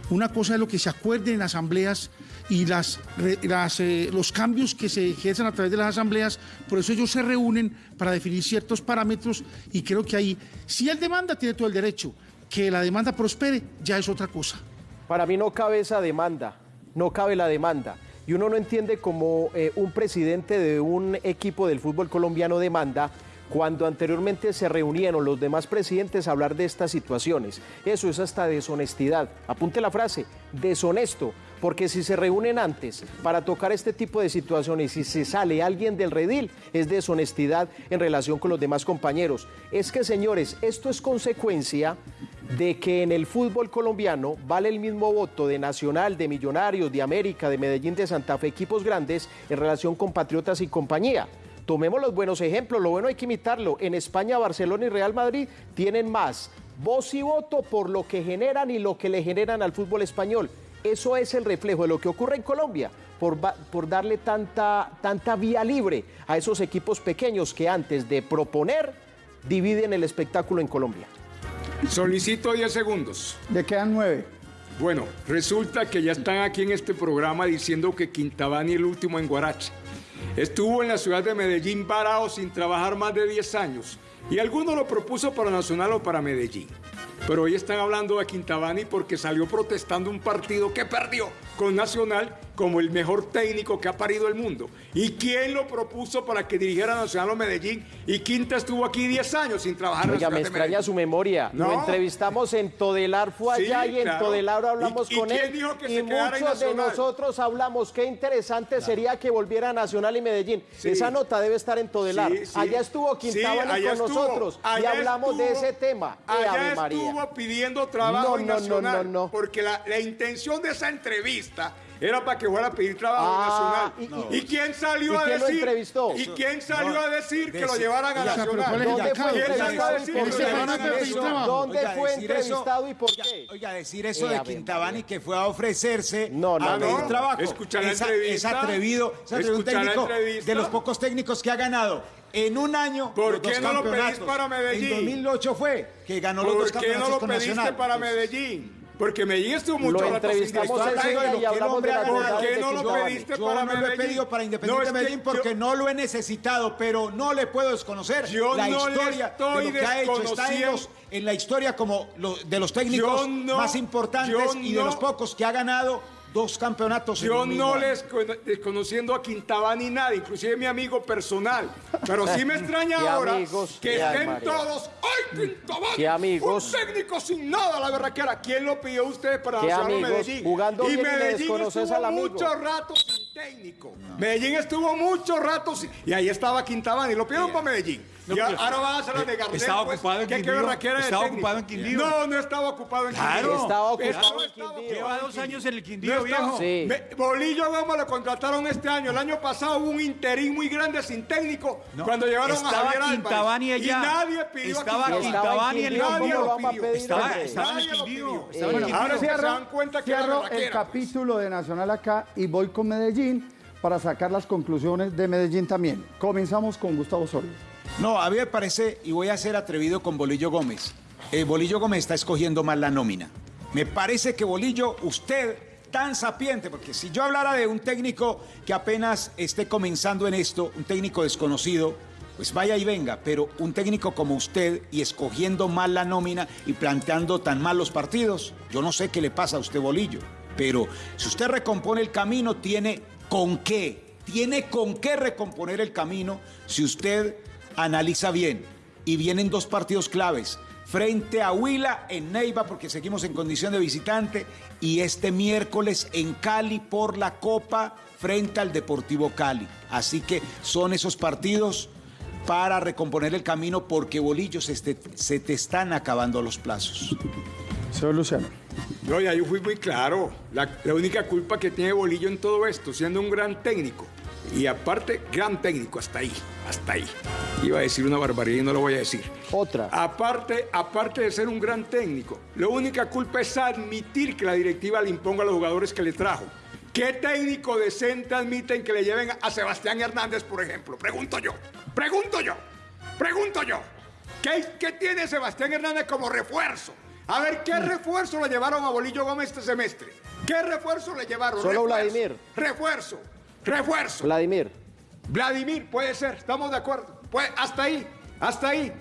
Una cosa es lo que se acuerde en asambleas y eh, los cambios que se ejercen a través de las asambleas. Por eso ellos se reúnen para definir ciertos parámetros y creo que ahí, si él demanda, tiene todo el derecho. Que la demanda prospere ya es otra cosa. Para mí no cabe esa demanda, no cabe la demanda. Y uno no entiende cómo eh, un presidente de un equipo del fútbol colombiano demanda cuando anteriormente se reunieron los demás presidentes a hablar de estas situaciones. Eso es hasta deshonestidad. Apunte la frase, deshonesto. Porque si se reúnen antes para tocar este tipo de situaciones y si sale alguien del redil, es deshonestidad en relación con los demás compañeros. Es que, señores, esto es consecuencia de que en el fútbol colombiano vale el mismo voto de Nacional, de Millonarios, de América, de Medellín, de Santa Fe, equipos grandes en relación con Patriotas y compañía. Tomemos los buenos ejemplos, lo bueno hay que imitarlo. En España, Barcelona y Real Madrid tienen más voz y voto por lo que generan y lo que le generan al fútbol español. Eso es el reflejo de lo que ocurre en Colombia, por, darle tanta, tanta vía libre a esos equipos pequeños que antes de proponer dividen el espectáculo en Colombia. Solicito 10 segundos. le quedan nueve. Bueno, resulta que ya están aquí en este programa diciendo que Quintabani el último en Guarache. Estuvo en la ciudad de Medellín varado sin trabajar más de 10 años. Y alguno lo propuso para Nacional o para Medellín. Pero hoy están hablando de Quintabani porque salió protestando un partido que perdió con Nacional como el mejor técnico que ha parido el mundo. ¿Y quién lo propuso para que dirigiera Nacional o Medellín? Y Quinta estuvo aquí 10 años sin trabajar en Oiga, me ciudad de extraña Medellín. su memoria. Lo No. entrevistamos en Todelar, fue Sí, allá y en. Todelar hablamos ¿Y- y con quién él. dijo que y se en muchos de nosotros hablamos. Qué interesante sería que volviera a Nacional y Medellín. Sí. Esa nota debe estar en Todelar. Sí. Allá estuvo Quintabani con estuvo. nosotros y Allá hablamos de ese tema. ¡Eh, Allá María! estuvo pidiendo trabajo No, en no, no, Nacional. no, no. Porque la, la intención de esa entrevista era para que fuera a pedir trabajo Ah, en y- Nacional. y- ¿Y, quién salió ¿y a quién lo decir? entrevistó? ¿Y quién salió no, a decir que de- lo llevaran a Nacional? ¿cuál es el ¿Dónde fue ¿Quién salió a entrevistado lo Nacional? ¿Dónde Oiga, fue entrevistado y por qué? Oiga, decir eso Eh, de Quintabani que fue a ofrecerse No, no, a no, pedir no. trabajo. Es, a- entrevista. es atrevido, es atrevido un técnico de los pocos técnicos que ha ganado en un año. ¿Por los qué dos no lo pedís campeonatos. para Medellín? En 2008 fue que ganó los dos ¿Por qué no campeonatos lo pediste Nacional. para Medellín? Porque Medellín estuvo mucho Lo rato sin y hablamos de ganado. ¿Por qué no lo pediste Yo para no lo he pedido para Independiente No, Medellín porque yo- no lo he necesitado, pero no le puedo desconocer Yo la no historia estoy de lo que ha hecho. Está en, los- en la historia como lo- de los técnicos no- más importantes y de los pocos que ha ganado dos campeonatos Yo no les con- desconociendo a Quintabani nada, inclusive mi amigo personal. Pero sí me extraña ahora amigos, que estén María. todos. ¡Ay, Quintabani! Qué amigos. Un técnico sin nada, la verdad que era. ¿Quién lo pidió usted para amigos, Medellín? jugando y Medellín estuvo mucho rato sin técnico. Medellín estuvo mucho rato sin... Y ahí estaba Quintabani, lo pidieron para Medellín. Y ahora va a hacer la de Gardel. Estaba pues. ocupado en ¿Qué- qué Quindío. de Estaba técnico? ocupado en Quindío. No, no estaba ocupado en Claro. Quindío. Estaba ocupado Estaba- en Quindío. ocupado Lleva dos años en el No Quindío, estaba- viejo. Sí. Me- Bolillo Gómez lo contrataron este año. El año pasado hubo un interín muy grande sin técnico No, cuando llevaron a estaba Javier. Quintabani allá. Y nadie pidió Estaba a Quintabani. Quintabani en Nadie ¿cómo lo pidió. Estaba, estaba en Quindío. ahora se cierro, dan cuenta que cierro el pues. capítulo de Nacional acá y voy con Medellín para sacar las conclusiones de Medellín también. Comenzamos con Gustavo Osorio. No, a mí me parece, y voy a ser atrevido con Bolillo Gómez. eh, Bolillo Gómez está escogiendo mal la nómina. Me parece que Bolillo, usted, tan sapiente, porque si yo hablara de un técnico que apenas esté comenzando en esto, un técnico desconocido, pues vaya y venga, pero un técnico como usted y escogiendo mal la nómina y planteando tan mal los partidos, yo no sé qué le pasa a usted, Bolillo, pero si usted recompone el camino, tiene con qué, tiene con qué recomponer el camino si usted analiza bien. Y vienen dos partidos claves. Frente a Huila en Neiva, porque seguimos en condición de visitante, y este miércoles en Cali por la Copa frente al Deportivo Cali. Así que son esos partidos para recomponer el camino porque Bolillo se, te- se te están acabando los plazos. Señor Luciano. No, ya yo fui muy claro. La, la única culpa que tiene Bolillo en todo esto, siendo un gran técnico. Y aparte, gran técnico, hasta ahí, hasta ahí. Iba a decir una barbaridad y no lo voy a decir. Otra. Aparte, aparte de ser un gran técnico, la única culpa es admitir que la directiva le imponga a los jugadores que le trajo. ¿Qué técnico decente admiten que le lleven a Sebastián Hernández, por ejemplo? Pregunto yo, pregunto yo, pregunto yo. ¿Qué, qué tiene Sebastián Hernández como refuerzo? A ver, ¿qué Mm. refuerzo le llevaron a Bolillo Gómez este semestre? ¿Qué refuerzo le llevaron? Solo Refuerzo, Vladimir. Refuerzo, refuerzo. Vladimir. Vladimir, puede ser, estamos de acuerdo. Pues hasta ahí, hasta ahí.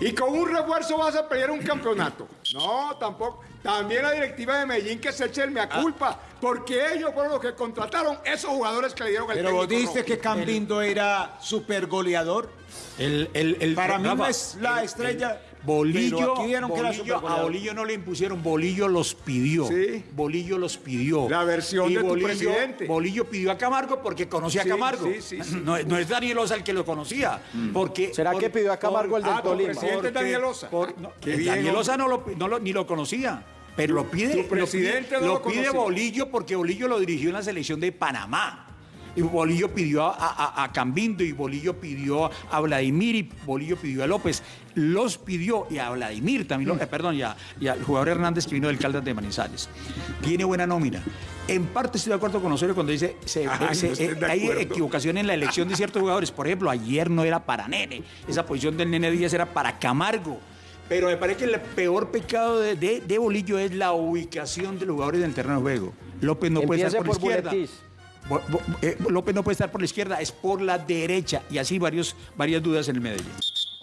Y con un refuerzo vas a pelear un campeonato. No, tampoco. También la directiva de Medellín que se eche el mea culpa, porque ellos fueron los que contrataron esos jugadores que le dieron el Pero vos que Cambindo era super goleador. El, el, el- Para mí no es la el- estrella, el- Bolillo, pero aquí vieron que era Bolillo- a Bolillo no le impusieron, Bolillo los pidió. Sí. Bolillo los pidió. La versión Y de tu Bolillo, presidente. Bolillo pidió a Camargo porque conocía Sí, a Camargo. sí, sí, sí. No, no es Daniel Osa el que lo conocía. Porque, ¿Será por- que pidió a Camargo el del Ah, tu Tolima? presidente es Daniel Osa. por- no, bien, Daniel. Osa no lo, no lo- ni lo conocía. Pero lo pide, tu presidente lo pide, no lo lo pide. Bolillo porque Bolillo lo dirigió en la selección de Panamá. Y Bolillo pidió a, a- a Cambindo y Bolillo pidió a Vladimir y Bolillo pidió a López. Los pidió y a Vladimir también, lo- eh, perdón, y, a- y al jugador Hernández que vino del Caldas de Manizales. Tiene buena nómina. En parte estoy de acuerdo con Osorio cuando dice se- Ay, eh, hay equivocación en la elección de ciertos jugadores. Por ejemplo, ayer no era para Nene. Esa posición del Nene Díaz era para Camargo. Pero me parece que el peor pecado de, de- de Bolillo es la ubicación de los jugadores en el terreno de juego. López no puede estar por, por la izquierda. Buletis. Eh, López no puede estar por la izquierda, es por la derecha. Y así varios, varias dudas en el Medellín.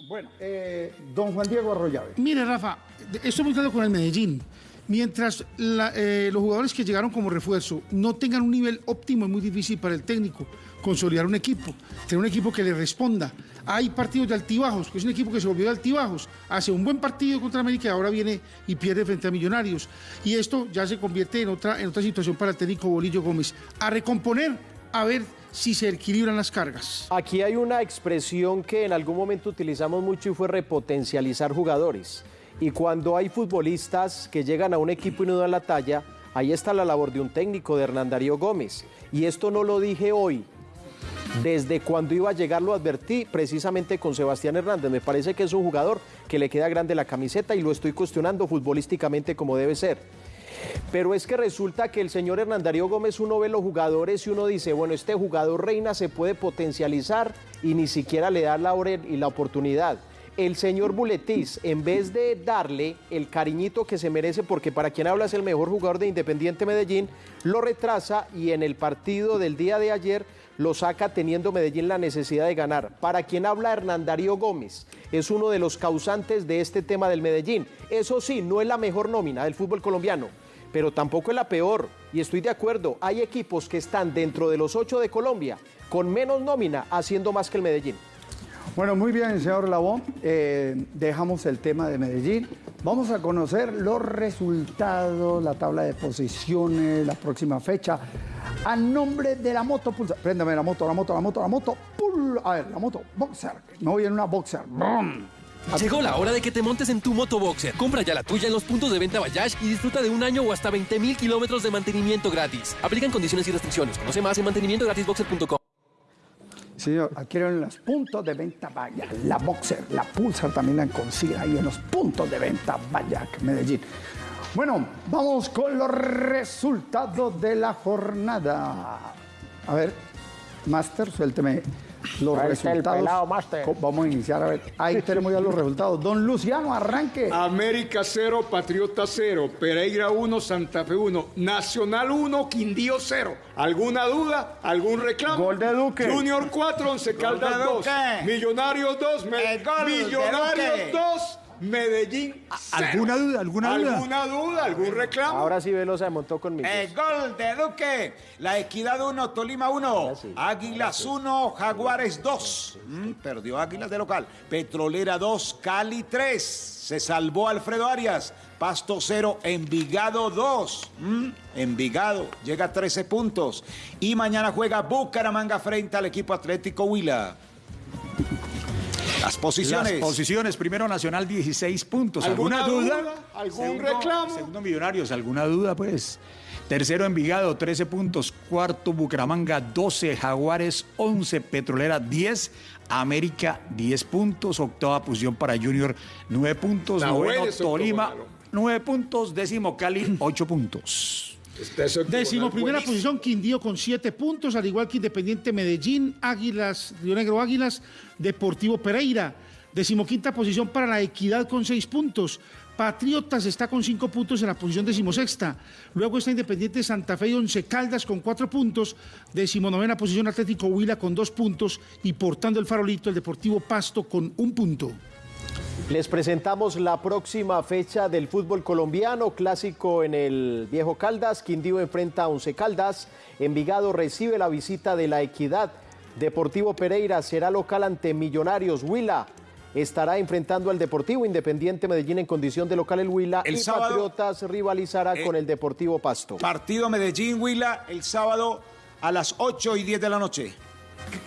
Bueno, eh, don Juan Diego Arroyave. Mire, Rafa, estoy muy claro con el Medellín. Mientras la- eh, los jugadores que llegaron como refuerzo no tengan un nivel óptimo, es muy difícil para el técnico consolidar un equipo, tener un equipo que le responda. Hay partidos de altibajos, que es un equipo que se volvió de altibajos, hace un buen partido contra América y ahora viene y pierde frente a Millonarios. Y esto ya se convierte en otra, en otra situación para el técnico Bolillo Gómez. A recomponer, a ver si se equilibran las cargas. Aquí hay una expresión que en algún momento utilizamos mucho y fue repotencializar jugadores. Y cuando hay futbolistas que llegan a un equipo y no dan la talla, ahí está la labor de un técnico, de Hernán Darío Gómez. Y esto no lo dije hoy. Desde cuando iba a llegar lo advertí precisamente con Sebastián Hernández. Me parece que es un jugador que le queda grande la camiseta y lo estoy cuestionando futbolísticamente como debe ser. Pero es que resulta que el señor Hernán Darío Gómez uno ve los jugadores y uno dice, bueno, este jugador reina se puede potencializar y ni siquiera le da la hora y la oportunidad. El señor Buletis, en vez de darle el cariñito que se merece, porque para quien habla es el mejor jugador de Independiente Medellín, lo retrasa y en el partido del día de ayer lo saca teniendo Medellín la necesidad de ganar. Para quien habla Hernán Darío Gómez, es uno de los causantes de este tema del Medellín. Eso sí, no es la mejor nómina del fútbol colombiano, pero tampoco es la peor. Y estoy de acuerdo, hay equipos que están dentro de los ocho de Colombia con menos nómina haciendo más que el Medellín. Bueno, muy bien, señor Labón. Eh, dejamos el tema de Medellín. Vamos a conocer los resultados, la tabla de posiciones, la próxima fecha. A nombre de la moto Pulsar. Préndame la moto, la moto, la moto, la moto. pul- a ver, la moto Boxer. Me voy en una Boxer. Llegó la hora de que te montes en tu moto Boxer. Compra ya la tuya en los puntos de venta Bayash y disfruta de un año o hasta 20 mil kilómetros de mantenimiento gratis. Aplican condiciones y restricciones. Conoce más en mantenimientogratisboxer.com. Señor, adquieren en los puntos de venta Vaya, la Boxer, la Pulsar también la consiguen ahí en los puntos de venta Bayac, Medellín. Bueno, vamos con los resultados de la jornada. A ver, Master, suélteme los Ahí está el resultados. pelado, Master. Vamos a iniciar, a ver, ahí tenemos ya los resultados. Don Luciano, arranque. América 0, Patriota 0, Pereira 1, Santa Fe 1, Nacional 1, Quindío 0. ¿Alguna duda? ¿Algún reclamo? Gol de Duque. Junior 4, Once Caldas de 2. Duque. Millonarios 2, Me- El gol de Millonarios Duque. 2, Medellín 0. ¿Alguna duda? ¿Alguna duda? ¿Alguna duda? ¿Algún reclamo? Ahora sí Velosa se montó conmigo. El gol de Duque. La Equidad 1, Tolima 1. Águilas 1, Jaguares 2. Mm, perdió Águilas de local. Petrolera 2, Cali 3. Se salvó Alfredo Arias. Pasto 0, Envigado 2. Mm, Envigado llega a 13 puntos. Y mañana juega Bucaramanga frente al equipo Atlético Huila. Las posiciones. Las posiciones. Primero Nacional, 16 puntos. ¿Alguna, ¿Alguna duda? duda? ¿Algún Segundo- reclamo? Segundo Millonarios, ¿alguna duda? Pues. Tercero Envigado, 13 puntos. Cuarto Bucaramanga, 12. Jaguares, 11. Petrolera, 10. América, 10 puntos. Octava posición para Junior, 9 puntos. La Noveno Tolima, Gonzalo. 9 puntos. Décimo Cali, 8 puntos. Décimo primera buenísimo. posición, Quindío con siete puntos, al igual que Independiente Medellín, Águilas, Río Negro Águilas, Deportivo Pereira. Decimoquinta posición para la Equidad con seis puntos. Patriotas está con cinco puntos en la posición decimosexta. Luego está Independiente Santa Fe y Once Caldas con cuatro puntos. Decimonovena posición Atlético Huila con dos puntos. Y portando el farolito el Deportivo Pasto con un punto. Les presentamos la próxima fecha del fútbol colombiano, clásico en el Viejo Caldas, Quindío enfrenta a Once Caldas, Envigado recibe la visita de la Equidad, Deportivo Pereira será local ante Millonarios, Huila estará enfrentando al Deportivo Independiente Medellín en condición de local. El Huila El y sábado- Patriotas rivalizará Eh, con el Deportivo Pasto. Partido Medellín-Huila el sábado a las 8 y 10 de la noche.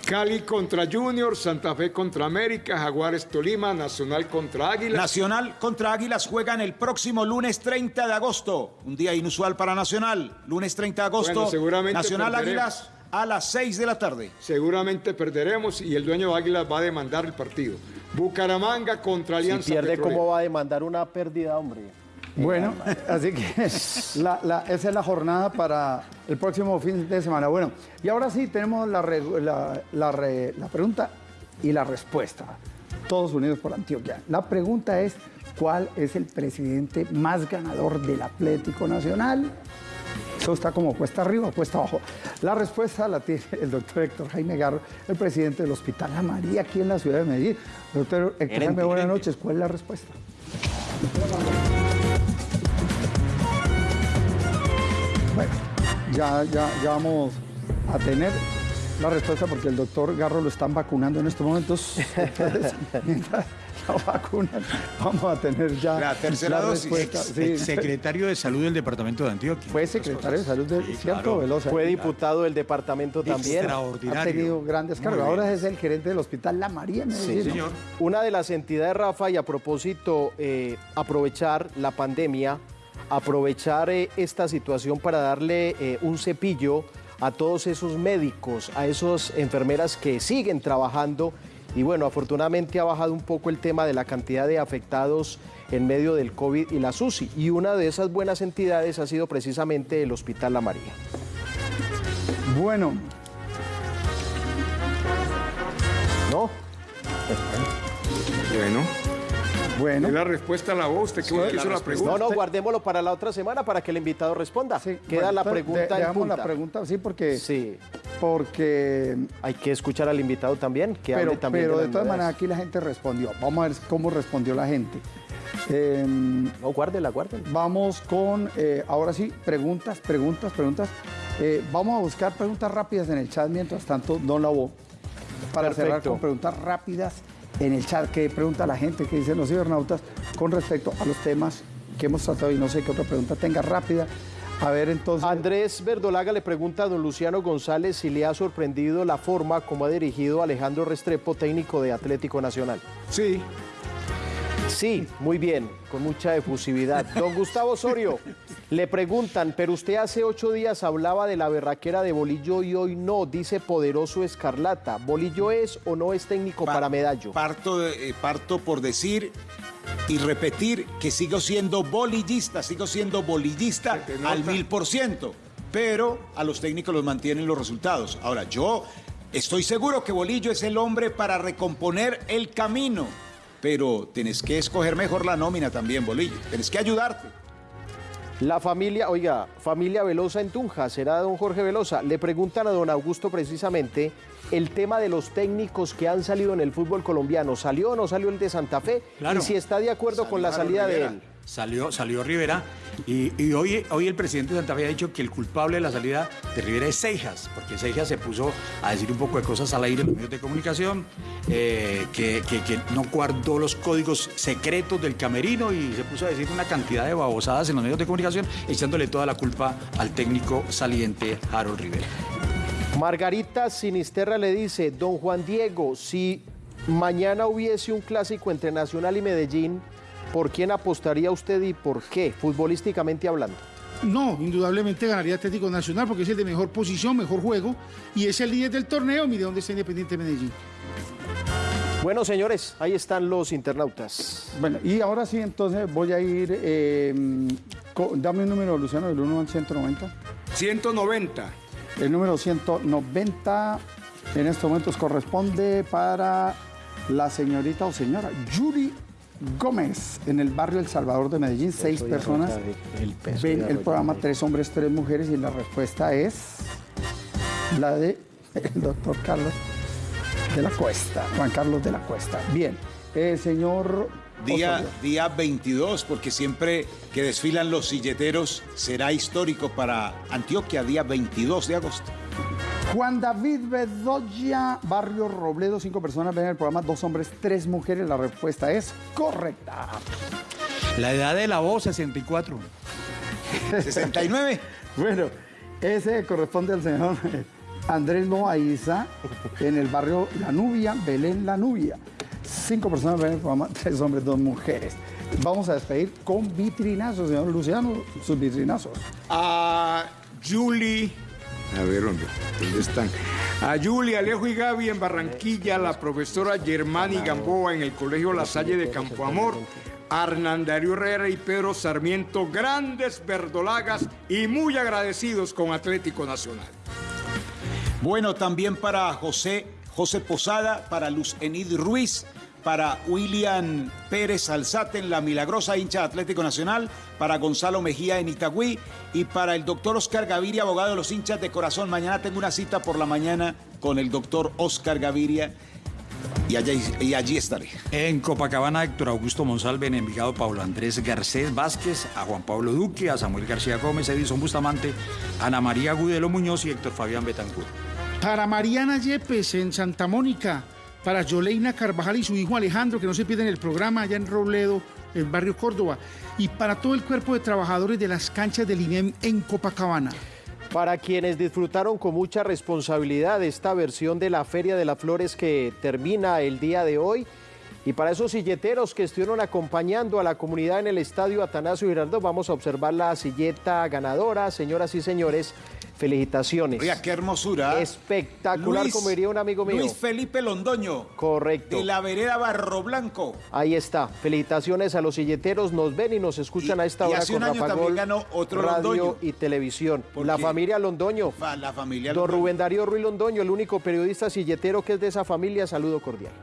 Cali contra Junior, Santa Fe contra América, Jaguares Tolima, Nacional contra Águilas. Nacional contra Águilas juegan el próximo lunes 30 de agosto. Un día inusual para Nacional. Lunes 30 de agosto. Bueno, seguramente Nacional perderemos. Águilas a las 6 de la tarde. Seguramente perderemos y el dueño de Águilas va a demandar el partido. Bucaramanga contra Si Alianza pierde, Petrolera. ¿cómo va a demandar una pérdida, hombre? Bueno, así que la- la- esa es la jornada para el próximo fin de semana. Bueno, y ahora sí tenemos la, re- la- la re- la pregunta y la respuesta. Todos unidos por Antioquia. La pregunta es, ¿cuál es el presidente más ganador del Atlético Nacional? Eso está como cuesta arriba o cuesta abajo. La respuesta la tiene el doctor Héctor Jaime Garro, el presidente del Hospital La María aquí en la ciudad de Medellín. Doctor Héctor Jaime, buenas noches. ¿Cuál es la respuesta? Ya, ya, ya vamos a tener la respuesta porque el doctor Garro lo están vacunando en estos momentos. Entonces, mientras lo vacunan, vamos a tener ya La tercera dosis. respuesta. Ex- Sí, ex secretario de Salud del Departamento de Antioquia. fue secretario de salud del Sí, cierto claro. Velosa. Fue diputado del departamento también. Ha Extraordinario. tenido grandes cargos. Ahora es el gerente del hospital La María. Sí, señor. Una de las entidades, Rafa, y a propósito, eh, aprovechar la pandemia, aprovechar eh, esta situación para darle eh, un cepillo a todos esos médicos, a esas enfermeras que siguen trabajando. Y bueno, afortunadamente ha bajado un poco el tema de la cantidad de afectados en medio del COVID y la SUSI. Y una de esas buenas entidades ha sido precisamente el Hospital La María. Bueno, ¿No? Bueno, bueno. es la respuesta a la voz. Usted que Sí, hizo la pregunta. No, no, guardémoslo para la otra semana para que el invitado responda. Sí, Queda bueno, la pregunta de- en punta. la pregunta, sí, porque, Sí, porque hay que escuchar al invitado también, que pero, hable también pero de todas maneras aquí la gente respondió. Vamos a ver cómo respondió la gente. Eh, No, guárdela, guárdela. vamos con, eh, ahora sí, preguntas, preguntas, preguntas. Eh, vamos a buscar preguntas rápidas en el chat mientras tanto, Don Labo, para cerrar con preguntas rápidas en el chat. que pregunta la gente, que dicen los cibernautas con respecto a los temas que hemos tratado? Y no sé qué otra pregunta tenga rápida. A ver, entonces. Andrés Verdolaga le pregunta a don Luciano González si le ha sorprendido la forma como ha dirigido Alejandro Restrepo, técnico de Atlético Nacional. Sí. Sí, muy bien, con mucha efusividad. Don Gustavo Osorio, le preguntan, pero usted hace ocho días hablaba de la berraquera de Bolillo y hoy no, dice Poderoso Escarlata. ¿Bolillo es o no es técnico para Medallo? Parto, eh, parto por decir y repetir que sigo siendo bolillista, sigo siendo bolillista al mil por ciento, pero a los técnicos los mantienen los resultados. Ahora, yo estoy seguro que Bolillo es el hombre para recomponer el camino, pero tenés que escoger mejor la nómina también, Bolillo, tenés que ayudarte. La familia, oiga, familia Velosa en Tunja, será don Jorge Velosa. Le preguntan a don Augusto precisamente el tema de los técnicos que han salido en el fútbol colombiano. ¿Salió o no salió el de Santa Fe? Claro. Y si está de acuerdo con la salida de él. Salió, salió Rivera y, hoy, hoy el presidente de Santa Fe ha dicho que el culpable de la salida de Rivera es Seijas, porque Seijas se puso a decir un poco de cosas al aire en los medios de comunicación, eh, que, que- que no guardó los códigos secretos del camerino y se puso a decir una cantidad de babosadas en los medios de comunicación, echándole toda la culpa al técnico saliente Harold Rivera. Margarita Sinisterra le dice, don Juan Diego, si mañana hubiese un clásico entre Nacional y Medellín, ¿por quién apostaría usted y por qué, futbolísticamente hablando? No, indudablemente ganaría Atlético Nacional porque es el de mejor posición, mejor juego y es el líder del torneo. Mire dónde está Independiente Medellín. Bueno, señores, ahí están los internautas. Bueno, y ahora sí, entonces voy a ir. eh, co- dame un número, Luciano, del 1 al 190. 190. El número 190 en estos momentos corresponde para la señorita o señora Yuri Gómez en el barrio El Salvador de Medellín. Seis personas el ven el programa Tres Hombres, Tres Mujeres y la respuesta es la de el doctor Carlos de la Cuesta, Juan Carlos de la Cuesta. Bien, eh, señor Día, Osorio. día 22, porque siempre que desfilan los silleteros será histórico para Antioquia, día 22 de agosto. Juan David Bedoya, Barrio Robledo, cinco personas ven el programa, dos hombres, tres mujeres. La respuesta es correcta. La edad de la voz, 64. 69. bueno, ese corresponde al señor Andrés Loaiza en el barrio La Nubia, Belén La Nubia. Cinco personas ven el programa, tres hombres, dos mujeres. Vamos a despedir con vitrinazos, señor Luciano, sus vitrinazos. A Julie. A ver, ¿dónde, ¿dónde están? A Julie, Alejo y Gaby en Barranquilla, la profesora Germani Gamboa en el Colegio La Salle de Campo Amor, a Hernán Darío Herrera y Pedro Sarmiento, grandes verdolagas y muy agradecidos con Atlético Nacional. Bueno, también para José, José Posada, para Luz Enid Ruiz, para William Pérez Alzate en La Milagrosa, hincha de Atlético Nacional, para Gonzalo Mejía en Itagüí y para el doctor Oscar Gaviria, abogado de los hinchas de corazón. Mañana tengo una cita por la mañana con el doctor Oscar Gaviria y allí, y allí estaré. En Copacabana, Héctor Augusto Monsalve, en Envigado, Pablo Andrés Garcés Vázquez, a Juan Pablo Duque, a Samuel García Gómez, Edison Bustamante, Ana María Gudelo Muñoz y Héctor Fabián Betancourt. Para Mariana Yepes en Santa Mónica, para Yoleina Carvajal y su hijo Alejandro, que no se pierden el programa allá en Robledo, el barrio Córdoba, y para todo el cuerpo de trabajadores de las canchas del INEM en Copacabana. Para quienes disfrutaron con mucha responsabilidad esta versión de la Feria de las Flores que termina el día de hoy, y para esos silleteros que estuvieron acompañando a la comunidad en el estadio Atanasio Girardot, vamos a observar la silleta ganadora, señoras y señores. Felicitaciones. Oiga, qué hermosura. Espectacular, Luis- como diría un amigo mío. Luis Felipe Londoño. Correcto. De la vereda Barro Blanco. Ahí está. Felicitaciones a los silleteros. Nos ven y nos escuchan a esta y hora hace con un año Rafa también Gol, ganó otro radio Londoño. y televisión. ¿Por La familia Londoño. La familia Don Londoño. Rubén Darío Ruiz Londoño, el único periodista silletero que es de esa familia. Saludo cordial.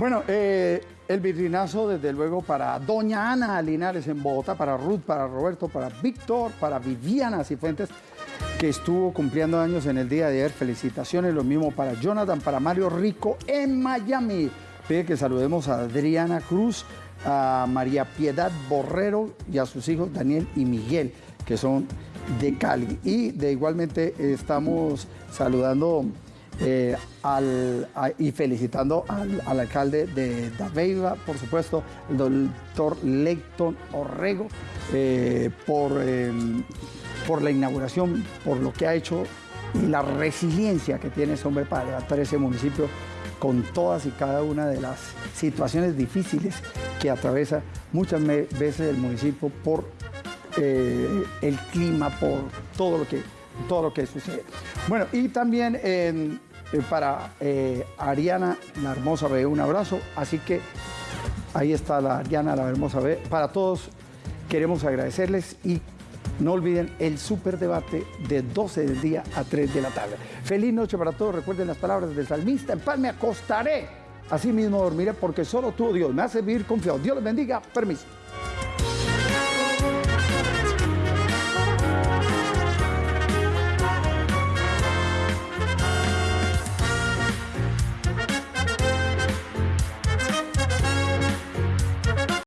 Bueno, eh, el vitrinazo, desde luego, para Doña Ana Linares en Bogotá, para Ruth, para Roberto, para Víctor, para Viviana Cifuentes, que estuvo cumpliendo años en el día de ayer. Felicitaciones, lo mismo para Jonathan, para Mario Rico en Miami. Pide que saludemos a Adriana Cruz, a María Piedad Borrero y a sus hijos Daniel y Miguel, que son de Cali. Y de igualmente estamos saludando eh, al- y felicitando al, al alcalde de Dabeiba, por supuesto, el doctor Leighton Orrego, eh, por, eh, por la inauguración, por lo que ha hecho y la resiliencia que tiene ese hombre para levantar ese municipio con todas y cada una de las situaciones difíciles que atraviesa muchas veces el municipio por eh, el clima, por todo lo que, todo lo que sucede. Bueno, y también para eh, Ariana, la hermosa B, un abrazo. Así que ahí está la Ariana, la hermosa B. Para todos queremos agradecerles y no olviden el super debate de 12 del día a 3 de la tarde. Feliz noche para todos. Recuerden las palabras del salmista. En paz me acostaré. Así mismo dormiré porque solo tú, Dios, me hace vivir confiado. Dios les bendiga. Permiso.